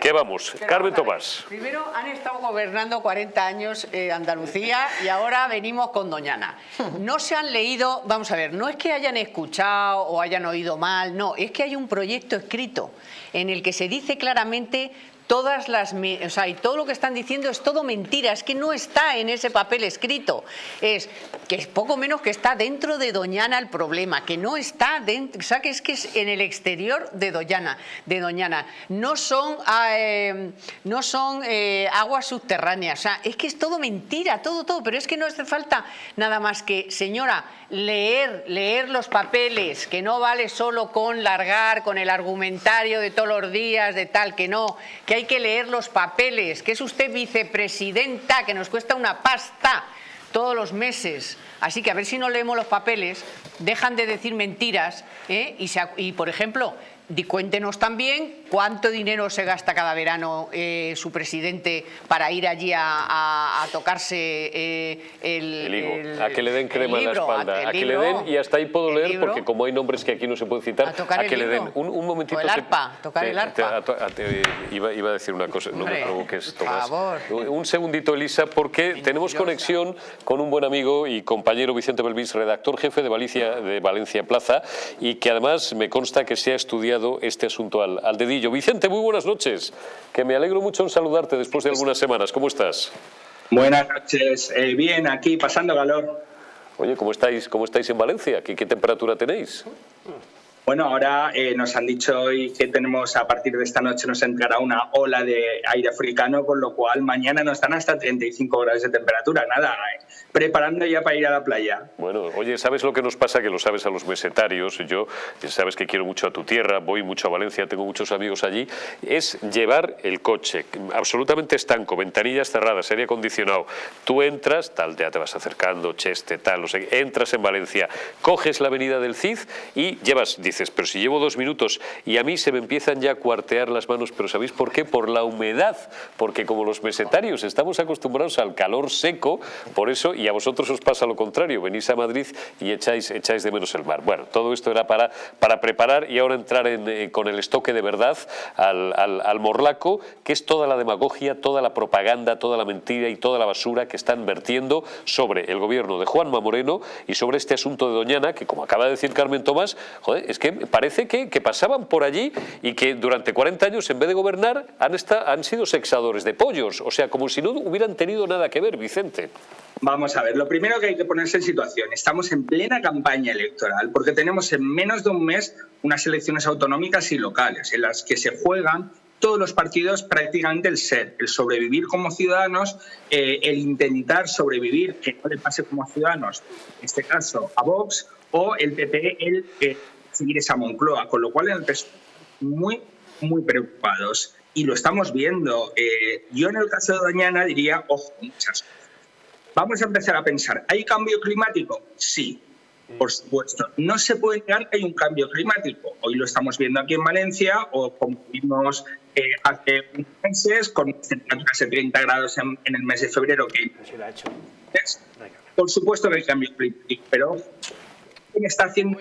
¿Qué vamos? Carmen Tomás. Primero han estado gobernando 40 años eh, Andalucía y ahora venimos con Doñana. No se han leído, vamos a ver, no es que hayan escuchado o hayan oído mal, no, es que hay un proyecto escrito en el que se dice claramente todas las, o sea, y todo lo que están diciendo es todo mentira, es que no está en ese papel escrito, es que es poco menos que está dentro de Doñana el problema, que no está dentro, o sea, que es que es en el exterior de Doñana, de Doñana, no son, ah, eh, no son eh, aguas subterráneas, o sea, es que es todo mentira, todo, todo, pero es que no hace falta nada más que, señora, leer, leer los papeles, que no vale solo con largar, con el argumentario de todos los días, de tal, que no, que hay hay que leer los papeles, que es usted vicepresidenta, que nos cuesta una pasta todos los meses. Así que a ver si no leemos los papeles, dejan de decir mentiras ¿eh? y, y, por ejemplo, cuéntenos también cuánto dinero se gasta cada verano eh, su presidente para ir allí a, tocarse eh, el, A que le den crema en la espalda, a, que le den, y hasta ahí puedo leer, porque como hay nombres que aquí no se pueden citar, a, que le den un, un momentito. el arpa, tocar el arpa. iba, a decir una cosa, no me provoques, Tomás. Un segundito, Elisa, porque tenemos conexión con un buen amigo y compañero Vicente Belvis, redactor jefe de Valencia, de Valencia Plaza, y que además me consta que se ha estudiado este asunto al, dedillo. Vicente, muy buenas noches, que me alegro mucho en saludarte después de algunas semanas. ¿Cómo estás? Buenas noches, eh, bien, aquí pasando calor. Oye, ¿cómo estáis, cómo estáis en Valencia? ¿Qué, qué temperatura tenéis? Bueno, ahora eh, nos han dicho hoy que tenemos a partir de esta noche nos entrará una ola de aire africano, con lo cual mañana nos dan hasta 35 grados de temperatura. Nada, eh, preparando ya para ir a la playa. Bueno, oye, ¿sabes lo que nos pasa? Que lo sabes a los mesetarios. Yo, sabes que quiero mucho a tu tierra, voy mucho a Valencia, tengo muchos amigos allí. Es llevar el coche absolutamente estanco, ventanillas cerradas, aire acondicionado. Tú entras, tal, ya te vas acercando, cheste, tal, no sé, entras en Valencia, coges la avenida del Cid y llevas pero si llevo dos minutos y a mí se me empiezan ya a cuartear las manos, pero ¿sabéis por qué? Por la humedad, porque como los mesetarios estamos acostumbrados al calor seco, por eso, y a vosotros os pasa lo contrario, venís a Madrid y echáis, echáis de menos el mar. Bueno, todo esto era para, para preparar y ahora entrar eh, con el estoque de verdad al, al morlaco, que es toda la demagogia, toda la propaganda, toda la mentira y toda la basura que están vertiendo sobre el gobierno de Juanma Moreno y sobre este asunto de Doñana, que como acaba de decir Carmen Tomás, joder, es que parece que, pasaban por allí y que durante 40 años en vez de gobernar han, han sido sexadores de pollos, o sea, como si no hubieran tenido nada que ver, Vicente. Vamos a ver, lo primero que hay que ponerse en situación, estamos en plena campaña electoral porque tenemos en menos de un mes unas elecciones autonómicas y locales en las que se juegan todos los partidos prácticamente el ser, el sobrevivir como ciudadanos, eh, el intentar sobrevivir, que no le pase como ciudadanos, en este caso a Vox, o el PP, el eh, seguir esa Moncloa, con lo cual en el muy, muy preocupados. Y lo estamos viendo. Eh, yo en el caso de Doñana diría, ojo, muchas. Vamos a empezar a pensar, ¿hay cambio climático? Sí, por supuesto. No se puede negar que hay un cambio climático. Hoy lo estamos viendo aquí en Valencia o como vimos eh, hace unos meses con temperaturas de 30 grados en, el mes de febrero. Que... Por supuesto que hay cambio climático, pero ¿quién está haciendo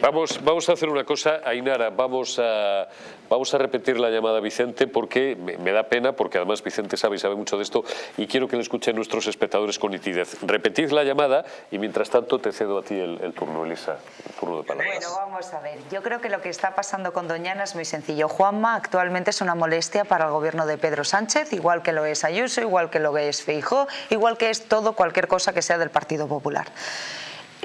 Vamos, vamos a hacer una cosa, Ainara, vamos a, vamos a repetir la llamada a Vicente porque me, da pena, porque además Vicente sabe y sabe mucho de esto y quiero que le escuchen nuestros espectadores con nitidez. Repetid la llamada y mientras tanto te cedo a ti el, turno, Elisa, el turno de palabras. Bueno, vamos a ver, yo creo que lo que está pasando con Doñana es muy sencillo. Juanma actualmente es una molestia para el gobierno de Pedro Sánchez, igual que lo es Ayuso, igual que lo es Feijó, igual que es todo cualquier cosa que sea del Partido Popular.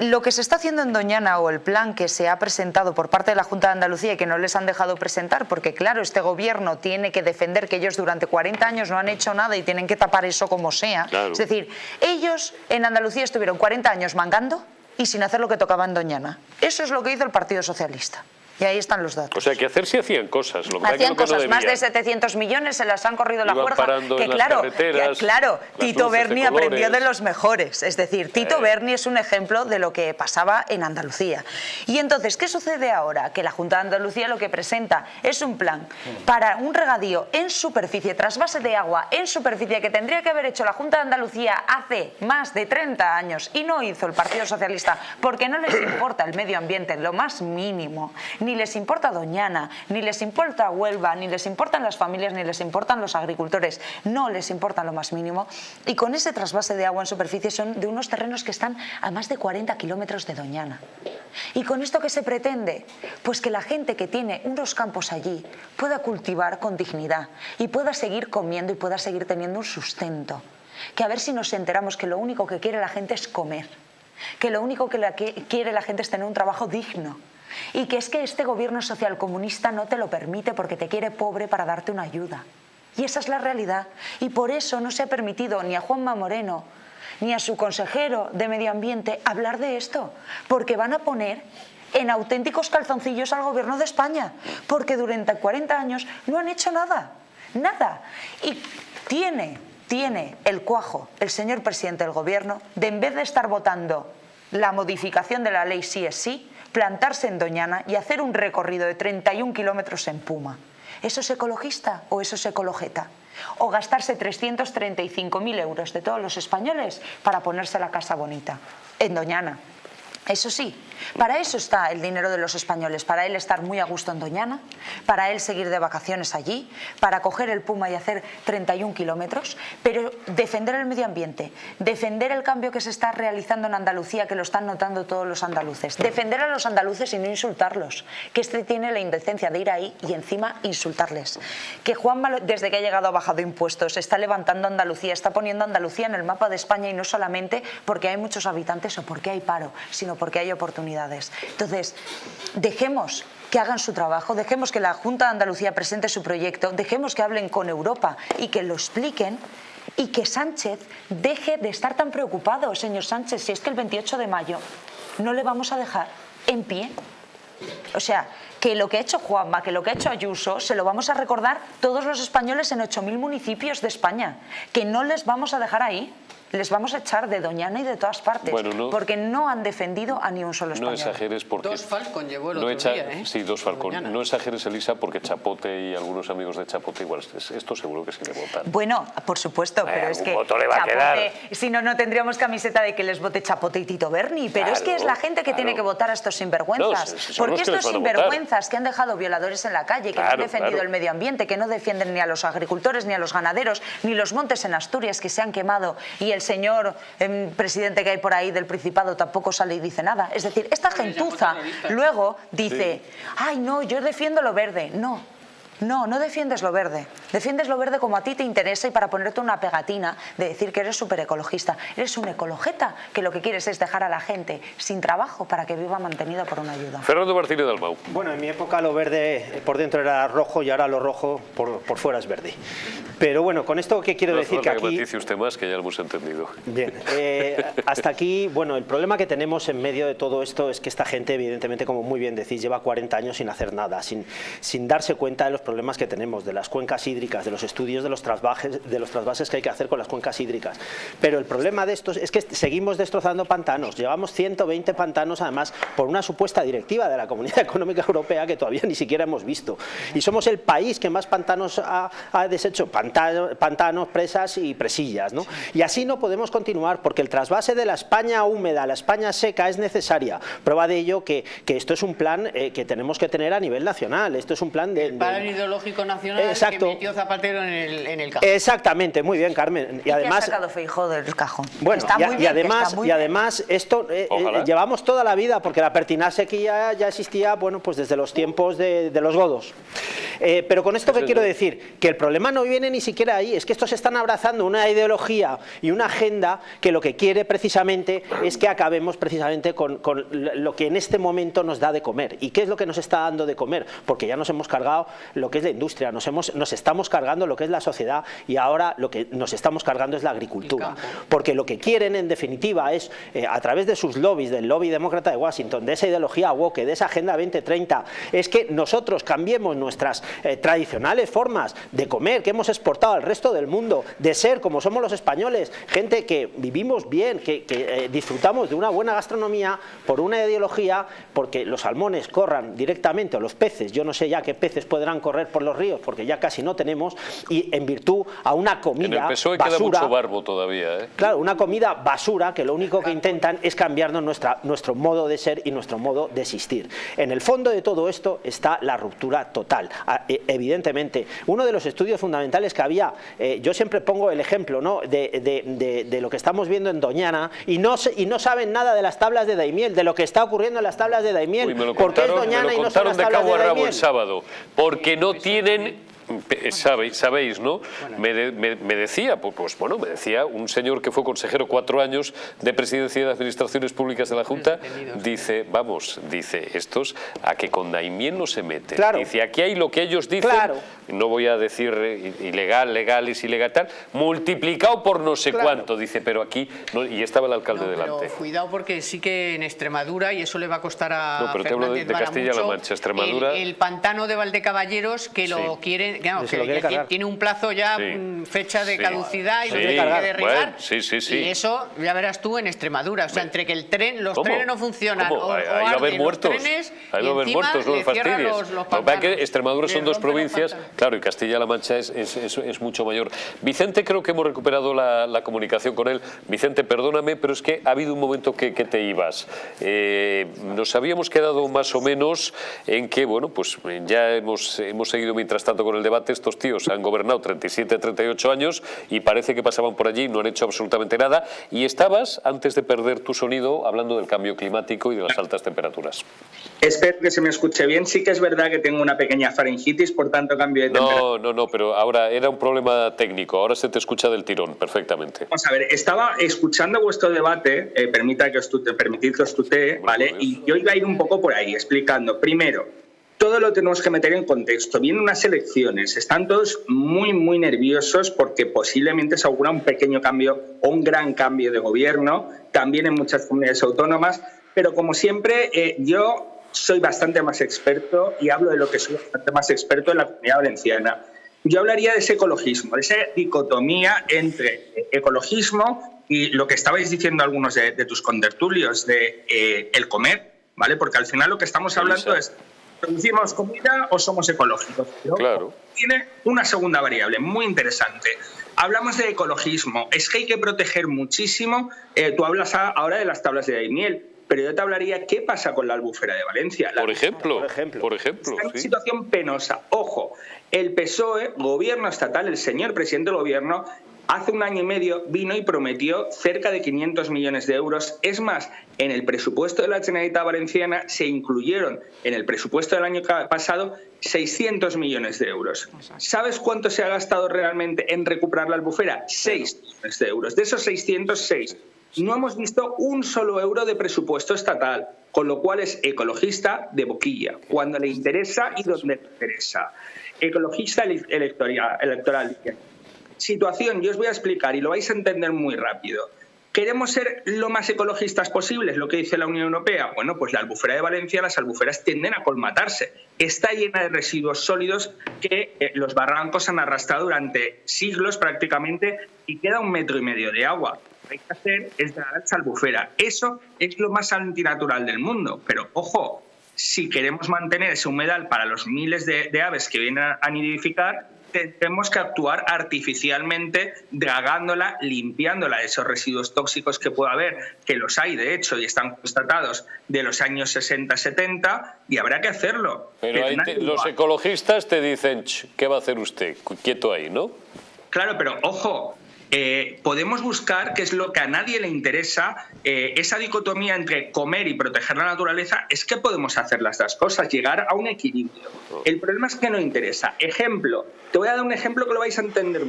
Lo que se está haciendo en Doñana o el plan que se ha presentado por parte de la Junta de Andalucía y que no les han dejado presentar, porque claro, este gobierno tiene que defender que ellos durante 40 años no han hecho nada y tienen que tapar eso como sea. Es decir, ellos en Andalucía estuvieron 40 años mangando y sin hacer lo que tocaba en Doñana. Eso es lo que hizo el Partido Socialista. Y ahí están los datos. O sea, que hacer sí hacían cosas. Lo que hacían cosas, más de 700 millones se las han corrido la fuerza. Que claro, que, claro Tito Berni aprendió de los mejores. Es decir, Tito eh. Berni es un ejemplo de lo que pasaba en Andalucía. Y entonces, ¿qué sucede ahora? Que la Junta de Andalucía lo que presenta es un plan para un regadío en superficie, trasvase de agua en superficie que tendría que haber hecho la Junta de Andalucía hace más de 30 años y no hizo el Partido Socialista porque no les importa el medio ambiente en lo más mínimo, ni les importa Doñana, ni les importa Huelva, ni les importan las familias, ni les importan los agricultores, no les importa lo más mínimo. Y con ese trasvase de agua en superficie son de unos terrenos que están a más de 40 kilómetros de Doñana. ¿Y con esto qué se pretende? Pues que la gente que tiene unos campos allí pueda cultivar con dignidad y pueda seguir comiendo y pueda seguir teniendo un sustento. Que a ver si nos enteramos que lo único que quiere la gente es comer, que lo único que quiere la gente es tener un trabajo digno, y que es que este gobierno social comunista no te lo permite porque te quiere pobre para darte una ayuda. Y esa es la realidad. Y por eso no se ha permitido ni a Juanma Moreno ni a su consejero de Medio Ambiente hablar de esto, porque van a poner en auténticos calzoncillos al gobierno de España, porque durante 40 años no han hecho nada, nada. Y tiene, tiene el cuajo el señor presidente del gobierno de en vez de estar votando la modificación de la ley sí es sí, plantarse en Doñana y hacer un recorrido de 31 kilómetros en Puma. ¿Eso es ecologista o eso es ecologeta? O gastarse 335.000 euros de todos los españoles para ponerse la casa bonita en Doñana. Eso sí, para eso está el dinero de los españoles, para él estar muy a gusto en Doñana, para él seguir de vacaciones allí, para coger el Puma y hacer 31 kilómetros, pero defender el medio ambiente, defender el cambio que se está realizando en Andalucía, que lo están notando todos los andaluces, defender a los andaluces y no insultarlos, que este tiene la indecencia de ir ahí y encima insultarles, que Juan desde que ha llegado ha bajado impuestos, está levantando Andalucía, está poniendo Andalucía en el mapa de España y no solamente porque hay muchos habitantes o porque hay paro, sino porque hay oportunidades. Entonces, dejemos que hagan su trabajo, dejemos que la Junta de Andalucía presente su proyecto, dejemos que hablen con Europa y que lo expliquen y que Sánchez deje de estar tan preocupado, señor Sánchez, si es que el 28 de mayo no le vamos a dejar en pie. O sea, que lo que ha hecho Juanma, que lo que ha hecho Ayuso, se lo vamos a recordar todos los españoles en 8.000 municipios de España, que no les vamos a dejar ahí les vamos a echar de Doñana y de todas partes, porque no han defendido a ni un solo español. No exageres porque... Dos Falcon llevó el otro día, ¿eh? Sí, dos Falcon. No exageres, Elisa, porque Chapote y algunos amigos de Chapote igual, esto seguro que sí le votan. Bueno, por supuesto, pero es que voto le va Chapote, a quedar. si no, no tendríamos camiseta de que les vote Chapote y Tito Berni, pero es que es la gente que tiene que votar a estos sinvergüenzas. porque estos sinvergüenzas que han dejado violadores en la calle, que no han defendido el medio ambiente, que no defienden ni a los agricultores, ni a los ganaderos, ni los montes en Asturias que se han quemado y el señor el presidente que hay por ahí del Principado tampoco sale y dice nada. Es decir, esta gentuza luego dice, ay no, yo defiendo lo verde. No, no, no defiendes lo verde. Defiendes lo verde como a ti te interesa y para ponerte una pegatina de decir que eres súper ecologista. Eres un ecologeta que lo que quieres es dejar a la gente sin trabajo para que viva mantenido por una ayuda. Fernando Martínez Dalmau. Bueno, en mi época lo verde por dentro era rojo y ahora lo rojo por, fuera es verde. Pero bueno, con esto que quiero decir que aquí... Que usted más, que ya lo hemos entendido. Bien, eh, hasta aquí, bueno, el problema que tenemos en medio de todo esto es que esta gente, evidentemente, como muy bien decís, lleva 40 años sin hacer nada, sin, sin darse cuenta de los problemas que tenemos, de las cuencas hídricas, de los estudios de los, trasvajes, de los trasvases que hay que hacer con las cuencas hídricas. Pero el problema de estos es que seguimos destrozando pantanos. Llevamos 120 pantanos, además, por una supuesta directiva de la Comunidad Económica Europea que todavía ni siquiera hemos visto. Y somos el país que más pantanos ha, deshecho, pantanos, presas y presillas. ¿no? Y así no podemos continuar, porque el trasvase de la España húmeda a la España seca es necesaria. Prueba de ello que, que esto es un plan eh, que tenemos que tener a nivel nacional. Esto es un plan de Nacional Exacto. que metió Zapatero en el, en el cajón. Exactamente, muy bien, Carmen. Y, además, ha sacado Feijóo del cajón. Bueno, y, además, y además esto eh, eh, llevamos toda la vida, porque la pertinaje aquí ya, ya existía, bueno, pues desde los tiempos de, de los godos. Eh, pero con esto que quiero decir, que el problema no viene ni siquiera ahí, es que estos están abrazando una ideología y una agenda que lo que quiere precisamente es que acabemos precisamente con, con lo que en este momento nos da de comer. ¿Y qué es lo que nos está dando de comer? Porque ya nos hemos cargado lo que es la industria, nos, hemos, nos estamos cargando lo que es la sociedad y ahora lo que nos estamos cargando es la agricultura. Porque lo que quieren en definitiva es, eh, a través de sus lobbies, del lobby demócrata de Washington, de esa ideología woke, de esa agenda 2030, es que nosotros cambiemos nuestras eh, tradicionales formas de comer que hemos exportado al resto del mundo, de ser como somos los españoles, gente que vivimos bien, que, eh, disfrutamos de una buena gastronomía por una ideología, porque los salmones corran directamente, o los peces, yo no sé ya qué peces podrán correr por los ríos, porque ya casi no tenemos, y en virtud a una comida en el PSOE basura, queda mucho barbo todavía. ¿eh? Claro, una comida basura que lo único que intentan es cambiarnos nuestra, nuestro modo de ser y nuestro modo de existir. En el fondo de todo esto está la ruptura total. E, evidentemente, uno de los estudios fundamentales que había, eh, yo siempre pongo el ejemplo ¿no? de, lo que estamos viendo en Doñana y no, y no saben nada de las tablas de Daimiel, de lo que está ocurriendo en las tablas de Daimiel. ¿Por qué es Doñana y no son las tablas de, Daimiel? el sábado, porque no tienen sabéis, sabéis, ¿no? Me, decía, pues, pues bueno, me decía un señor que fue consejero cuatro años de presidencia de administraciones públicas de la Junta, dice, vamos, dice, estos a que con Daimien no se mete. Dice, aquí hay lo que ellos dicen, no voy a decir eh, ilegal, legal y ilegal tal, multiplicado por no sé cuánto, dice, pero aquí, y estaba el alcalde delante. cuidado porque sí que en Extremadura, y eso le va a costar a No, pero te hablo de, Castilla-La Mancha, Extremadura... El, pantano de Valdecaballeros que lo quieren que, tiene un plazo ya, fecha de caducidad y lo tiene que derribar. y eso ya verás tú en Extremadura. O sea, entre que el tren, los trenes no funcionan o, ahí va a haber muertos. Trenes, ahí va a haber muertos, no fastidies. Los, que Extremadura son dos provincias, claro, y Castilla-La Mancha es, es, es, mucho mayor. Vicente, creo que hemos recuperado la, la, comunicación con él. Vicente, perdóname, pero es que ha habido un momento que, que te ibas. Eh, nos habíamos quedado más o menos en que, bueno, pues ya hemos, hemos seguido mientras tanto con el debate debate estos tíos han gobernado 37, 38 años y parece que pasaban por allí y no han hecho absolutamente nada. Y estabas, antes de perder tu sonido, hablando del cambio climático y de las altas temperaturas. Espero que se me escuche bien. Sí que es verdad que tengo una pequeña faringitis, por tanto cambio de temperatura. No, no, no, pero ahora era un problema técnico. Ahora se te escucha del tirón perfectamente. Vamos a ver, estaba escuchando vuestro debate, eh, permita que os tute, permitid que os tutee, ¿vale? Y yo iba a ir un poco por ahí, explicando. Primero, todo lo tenemos que meter en contexto. Vienen unas elecciones, están todos muy, muy nerviosos porque posiblemente se augura un pequeño cambio o un gran cambio de gobierno, también en muchas comunidades autónomas, pero como siempre, eh, yo soy bastante más experto y hablo de lo que soy bastante más experto en la comunidad valenciana. Yo hablaría de ese ecologismo, de esa dicotomía entre ecologismo y lo que estabais diciendo algunos de, tus contertulios, de eh, el comer, ¿vale? Porque al final lo que estamos hablando es ¿Producimos comida o somos ecológicos? claro. Tiene una segunda variable muy interesante. Hablamos de ecologismo. Es que hay que proteger muchísimo. Eh, tú hablas ahora de las tablas de Daimiel, pero yo te hablaría qué pasa con la albufera de Valencia. por, ejemplo, por ejemplo, por ejemplo. Está en una situación penosa. Ojo, el PSOE, gobierno estatal, el señor presidente del gobierno, hace un año y medio vino y prometió cerca de 500 millones de euros. Es más, en el presupuesto de la Generalitat Valenciana se incluyeron en el presupuesto del año pasado 600 millones de euros. ¿Sabes cuánto se ha gastado realmente en recuperar la albufera? 6 millones de euros. De esos 606, no hemos visto un solo euro de presupuesto estatal, con lo cual es ecologista de boquilla, cuando le interesa y donde le interesa. Ecologista electoral. electoral situación, yo os voy a explicar y lo vais a entender muy rápido. ¿Queremos ser lo más ecologistas posibles, lo que dice la Unión Europea? Bueno, pues la albufera de Valencia, las albuferas tienden a colmatarse. Está llena de residuos sólidos que eh, los barrancos han arrastrado durante siglos prácticamente y queda un metro y medio de agua. Lo que hay que hacer es dar esa albufera. Eso es lo más antinatural del mundo. Pero ojo, si queremos mantener ese humedal para los miles de, de aves que vienen a nidificar, tenemos que actuar artificialmente, dragándola, limpiándola de esos residuos tóxicos que pueda haber, que los hay de hecho y están constatados de los años 60-70 y habrá que hacerlo. Pero, los ecologistas te dicen, ¿qué va a hacer usted? Quieto ahí, ¿no? Claro, pero ojo, eh, podemos buscar, qué es lo que a nadie le interesa, eh, esa dicotomía entre comer y proteger la naturaleza, es que podemos hacer las dos cosas, llegar a un equilibrio. El problema es que no interesa. Ejemplo, te voy a dar un ejemplo que lo vais a entender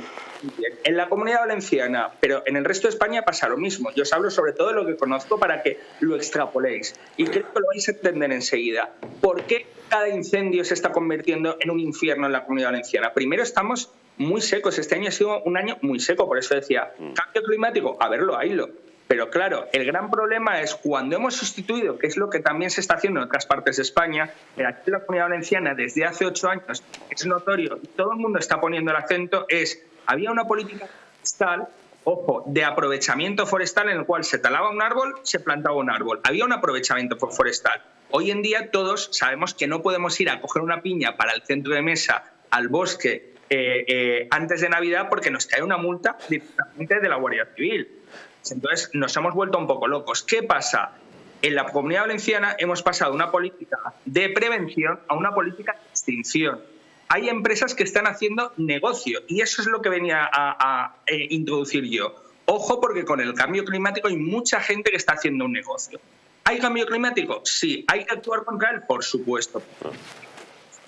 bien. En la comunidad valenciana, pero en el resto de España pasa lo mismo. Yo os hablo sobre todo de lo que conozco para que lo extrapoléis. Y creo que lo vais a entender enseguida. ¿Por qué cada incendio se está convirtiendo en un infierno en la comunidad valenciana? Primero estamos muy secos. Este año ha sido un año muy seco, por eso decía, mm. cambio climático, a verlo, haylo. Pero claro, el gran problema es cuando hemos sustituido, que es lo que también se está haciendo en otras partes de España, aquí en la comunidad valenciana desde hace ocho años es notorio y todo el mundo está poniendo el acento, es, había una política forestal, ojo, de aprovechamiento forestal en el cual se talaba un árbol, se plantaba un árbol. Había un aprovechamiento forestal. Hoy en día todos sabemos que no podemos ir a coger una piña para el centro de mesa al bosque eh, eh, antes de Navidad porque nos cae una multa directamente de la Guardia Civil. Entonces nos hemos vuelto un poco locos. ¿Qué pasa? En la comunidad valenciana hemos pasado una política de prevención a una política de extinción. Hay empresas que están haciendo negocio y eso es lo que venía a, eh, introducir yo. Ojo porque con el cambio climático hay mucha gente que está haciendo un negocio. ¿Hay cambio climático? Sí. ¿Hay que actuar contra él? Por supuesto.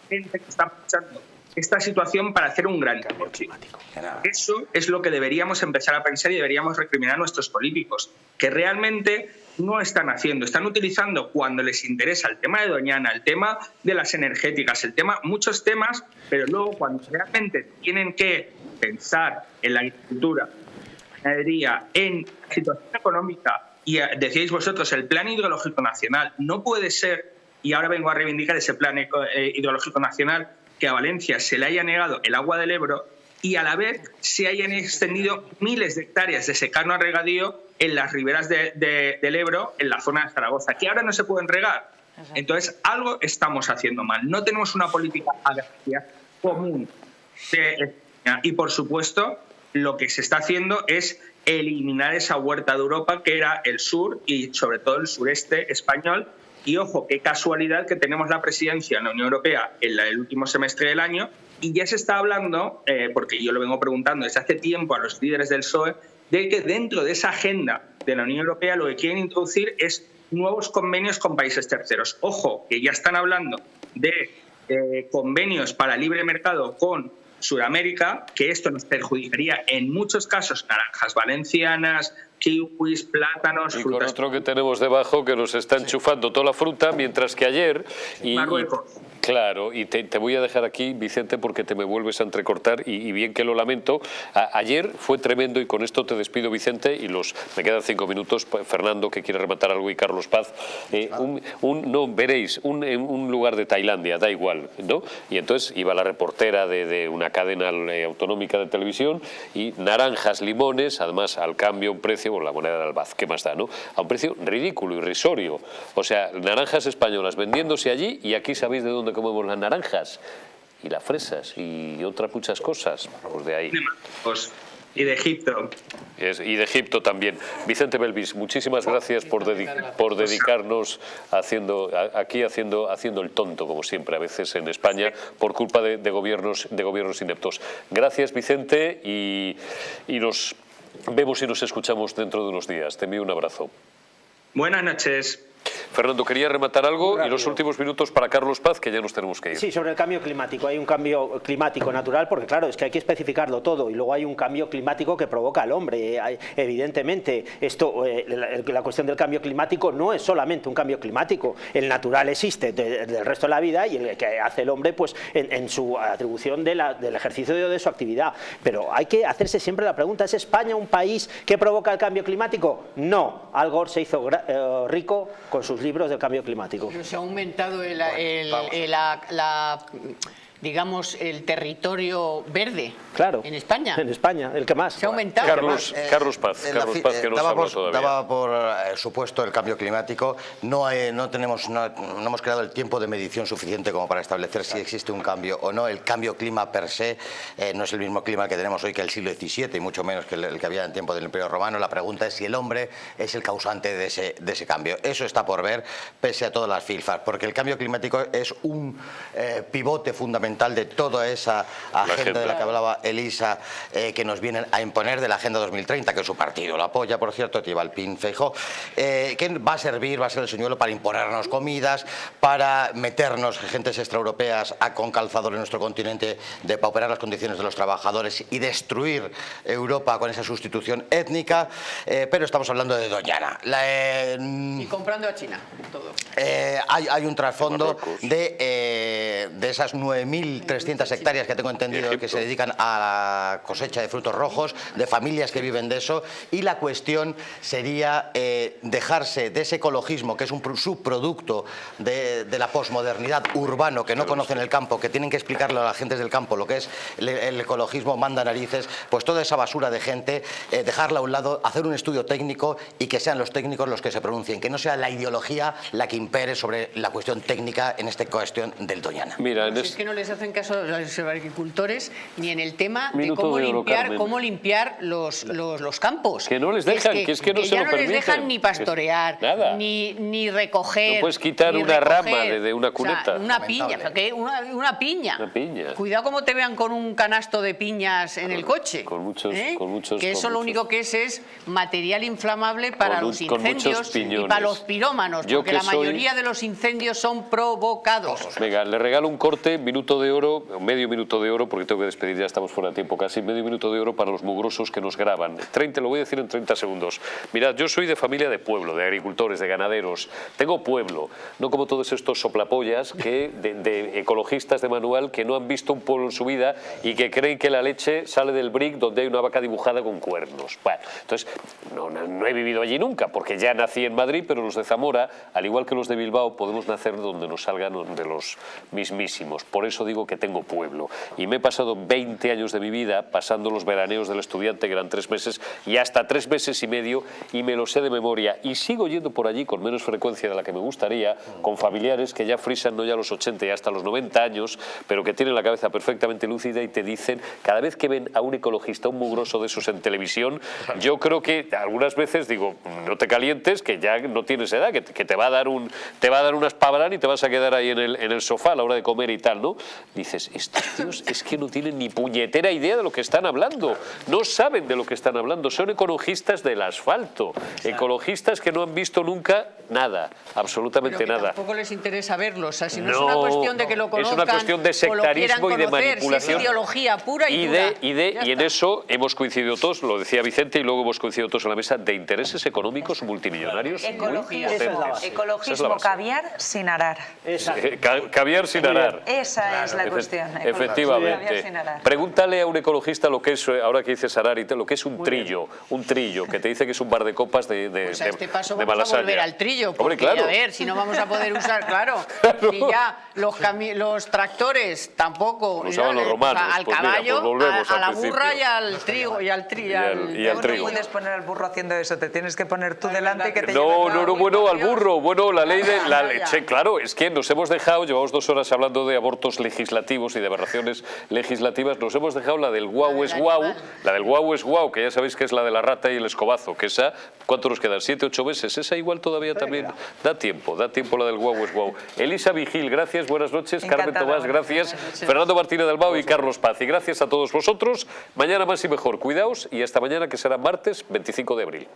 Gente que está escuchando esta situación para hacer un gran cambio climático. Eso es lo que deberíamos empezar a pensar y deberíamos recriminar a nuestros políticos, que realmente no están haciendo, están utilizando cuando les interesa el tema de Doñana, el tema de las energéticas, el tema, muchos temas, pero luego cuando realmente tienen que pensar en la agricultura, en la situación económica, y decíais vosotros, el plan hidrológico nacional no puede ser, y ahora vengo a reivindicar ese plan eh, hidrológico nacional, que a Valencia se le haya negado el agua del Ebro y a la vez se hayan extendido miles de hectáreas de secano a regadío en las riberas del Ebro, en la zona de Zaragoza, que ahora no se pueden regar. Entonces, algo estamos haciendo mal. No tenemos una política agraria común. Y, por supuesto, lo que se está haciendo es eliminar esa huerta de Europa que era el sur y sobre todo el sureste español Y ojo, qué casualidad que tenemos la presidencia en la Unión Europea en el último semestre del año y ya se está hablando, eh, porque yo lo vengo preguntando desde hace tiempo a los líderes del PSOE, de que dentro de esa agenda de la Unión Europea lo que quieren introducir es nuevos convenios con países terceros. Ojo, que ya están hablando de eh, convenios para libre mercado con Sudamérica, que esto nos perjudicaría en muchos casos naranjas valencianas, kiwis, plátanos, y con otro que tenemos debajo que nos está enchufando toda la fruta, mientras que ayer... Y, Claro, y te, voy a dejar aquí, Vicente, porque te me vuelves a entrecortar y, bien que lo lamento. ayer fue tremendo y con esto te despido, Vicente, y los me quedan cinco minutos. Pues, Fernando, que quiere rematar algo, y Carlos Paz. Eh, un, no, veréis, un, un lugar de Tailandia, da igual, ¿no? Y entonces iba la reportera de, una cadena eh, autonómica de televisión y naranjas, limones, además al cambio un precio, por la moneda de Albaz, ¿qué más da, no? A un precio ridículo, irrisorio. O sea, naranjas españolas vendiéndose allí y aquí sabéis de dónde comemos las naranjas y las fresas y otras muchas cosas. Pues de ahí. Y de Egipto. y de Egipto también. Vicente Belvis, muchísimas gracias por, por dedicarnos haciendo, aquí haciendo, haciendo el tonto, como siempre, a veces en España, por culpa de, gobiernos, de gobiernos ineptos. Gracias, Vicente, y, y nos vemos y nos escuchamos dentro de unos días. Te envío un abrazo. Buenas noches. Fernando, quería rematar algo y los últimos minutos para Carlos Paz, que ya nos tenemos que ir. Sí, sobre el cambio climático. Hay un cambio climático natural, porque claro, es que hay que especificarlo todo, y luego hay un cambio climático que provoca el hombre. evidentemente, esto, eh, la, cuestión del cambio climático no es solamente un cambio climático. El natural existe del resto de la vida y el que hace el hombre pues, en, su atribución del ejercicio de, su actividad. Pero hay que hacerse siempre la pregunta, ¿es España un país que provoca el cambio climático? No. Al Gore se hizo eh, rico con sus libros del cambio climático. Pero se ha aumentado el, la digamos, el territorio verde claro, en España. En España, el que más. Se ha aumentado. Carlos, eh, Carlos Paz, Carlos Paz, que no daba, por, todavía. daba por eh, supuesto el cambio climático. No, no, tenemos, no, hemos creado el tiempo de medición suficiente como para establecer si existe un cambio o no. El cambio clima per se eh, no es el mismo clima que tenemos hoy que el siglo XVII y mucho menos que el, que había en tiempo del Imperio Romano. La pregunta es si el hombre es el causante de ese, de ese cambio. Eso está por ver, pese a todas las filfas, porque el cambio climático es un pivote fundamental de toda esa agenda, de la que hablaba Elisa, eh, que nos vienen a imponer de la Agenda 2030, que su partido la apoya, por cierto, Tibalpín Feijó, eh, que va a servir, va a ser el señuelo para imponernos comidas, para meternos gentes extraeuropeas a, con calzador en nuestro continente, de pauperar las condiciones de los trabajadores y destruir Europa con esa sustitución étnica, eh, pero estamos hablando de Doñana. y comprando a China, todo. hay, hay, un trasfondo de, de esas 9.000 1.300 hectáreas que tengo entendido que se dedican a la cosecha de frutos rojos, de familias que viven de eso, y la cuestión sería eh, dejarse de ese ecologismo, que es un subproducto de, la posmodernidad urbano, que no conocen el campo, que tienen que explicarle a la gente del campo lo que es el, ecologismo, manda narices, pues toda esa basura de gente, eh, dejarla a un lado, hacer un estudio técnico y que sean los técnicos los que se pronuncien, que no sea la ideología la que impere sobre la cuestión técnica en esta cuestión del Doñana. Mira, es que no les hacen caso a los agricultores ni en el tema de cómo limpiar, cómo limpiar los, los, campos. Que no les dejan, que, es que, no se ya no les dejan ni pastorear, ni, ni recoger. No puedes quitar una rama de, una cuneta. una piña, una, piña. Una piña. Cuidado como te vean con un canasto de piñas en el coche. Con muchos, ¿eh? con muchos Que eso lo único que es es material inflamable para los incendios y para los pirómanos, porque la mayoría de los incendios son provocados. Venga, le regalo un corte, minuto de oro, medio minuto de oro, porque tengo que despedir, ya estamos fuera de tiempo casi, medio minuto de oro para los mugrosos que nos graban. 30, lo voy a decir en 30 segundos. Mirad, yo soy de familia de pueblo, de agricultores, de ganaderos. Tengo pueblo, no como todos estos soplapollas que, de, ecologistas de manual que no han visto un pueblo en su vida y que creen que la leche sale del brick donde hay una vaca dibujada con cuernos. Bueno, entonces, no, no he vivido allí nunca, porque ya nací en Madrid, pero los de Zamora, al igual que los de Bilbao, podemos nacer donde nos salgan de los mismísimos. Por eso digo que tengo pueblo. Y me he pasado 20 años de mi vida pasando los veraneos del estudiante, que eran tres meses, y hasta tres meses y medio, y me lo sé de memoria. Y sigo yendo por allí con menos frecuencia de la que me gustaría, con familiares que ya frisan no ya los 80 y hasta los 90 años, pero que tienen la cabeza perfectamente lúcida y te dicen, cada vez que ven a un ecologista, un mugroso de esos en televisión, yo creo que algunas veces digo, no te calientes, que ya no tienes edad, que, te va a dar un te va a dar unas pavarán y te vas a quedar ahí en el sofá a la hora de comer y tal, ¿no? Dices, estos tíos es que no tienen ni puñetera idea de lo que están hablando, no saben de lo que están hablando, son ecologistas del asfalto, ecologistas que no han visto nunca nada, absolutamente nada. tampoco les interesa verlo, o sea, si no, es una cuestión de que lo conozcan, es una cuestión de sectarismo y de manipulación. es ideología pura y, y de, y, de, y en eso hemos coincidido todos, lo decía Vicente, y luego hemos coincidido todos en la mesa, de intereses económicos multimillonarios. ecologismo caviar sin arar. Eh, caviar sin arar. Esa es la cuestión. Efectivamente. Pregúntale a un ecologista lo que es, eh, ahora que dices arar y lo que es un trillo, un trillo, que te dice que es un bar de copas de, de, pues a este paso vamos a volver al trillo, porque a ver, si no vamos a poder usar, claro, si ya los, los tractores tampoco, usaban los romanos, al pues caballo, a, la burra y al trigo y al, tri, y al, trigo. No puedes poner al burro haciendo eso, te tienes que poner tú delante y que te No, no, no, bueno, al burro, bueno, la ley de la leche, claro, es que nos hemos dejado, llevamos dos horas hablando de abortos legislativos y de aberraciones legislativas, nos hemos dejado la del guau es guau, la del guau es guau, que ya sabéis que es la de la rata y el escobazo, que esa, ¿cuánto nos quedan? ¿Siete, ocho meses? Esa igual todavía también da tiempo, da tiempo la del guau es guau. Elisa Vigil, gracias, buenas noches. Carmen Tomás, gracias. Fernando Martínez del Bau y Carlos Paz. Y gracias a todos vosotros. Mañana más y mejor. Cuidaos y hasta mañana que será martes 25 de abril.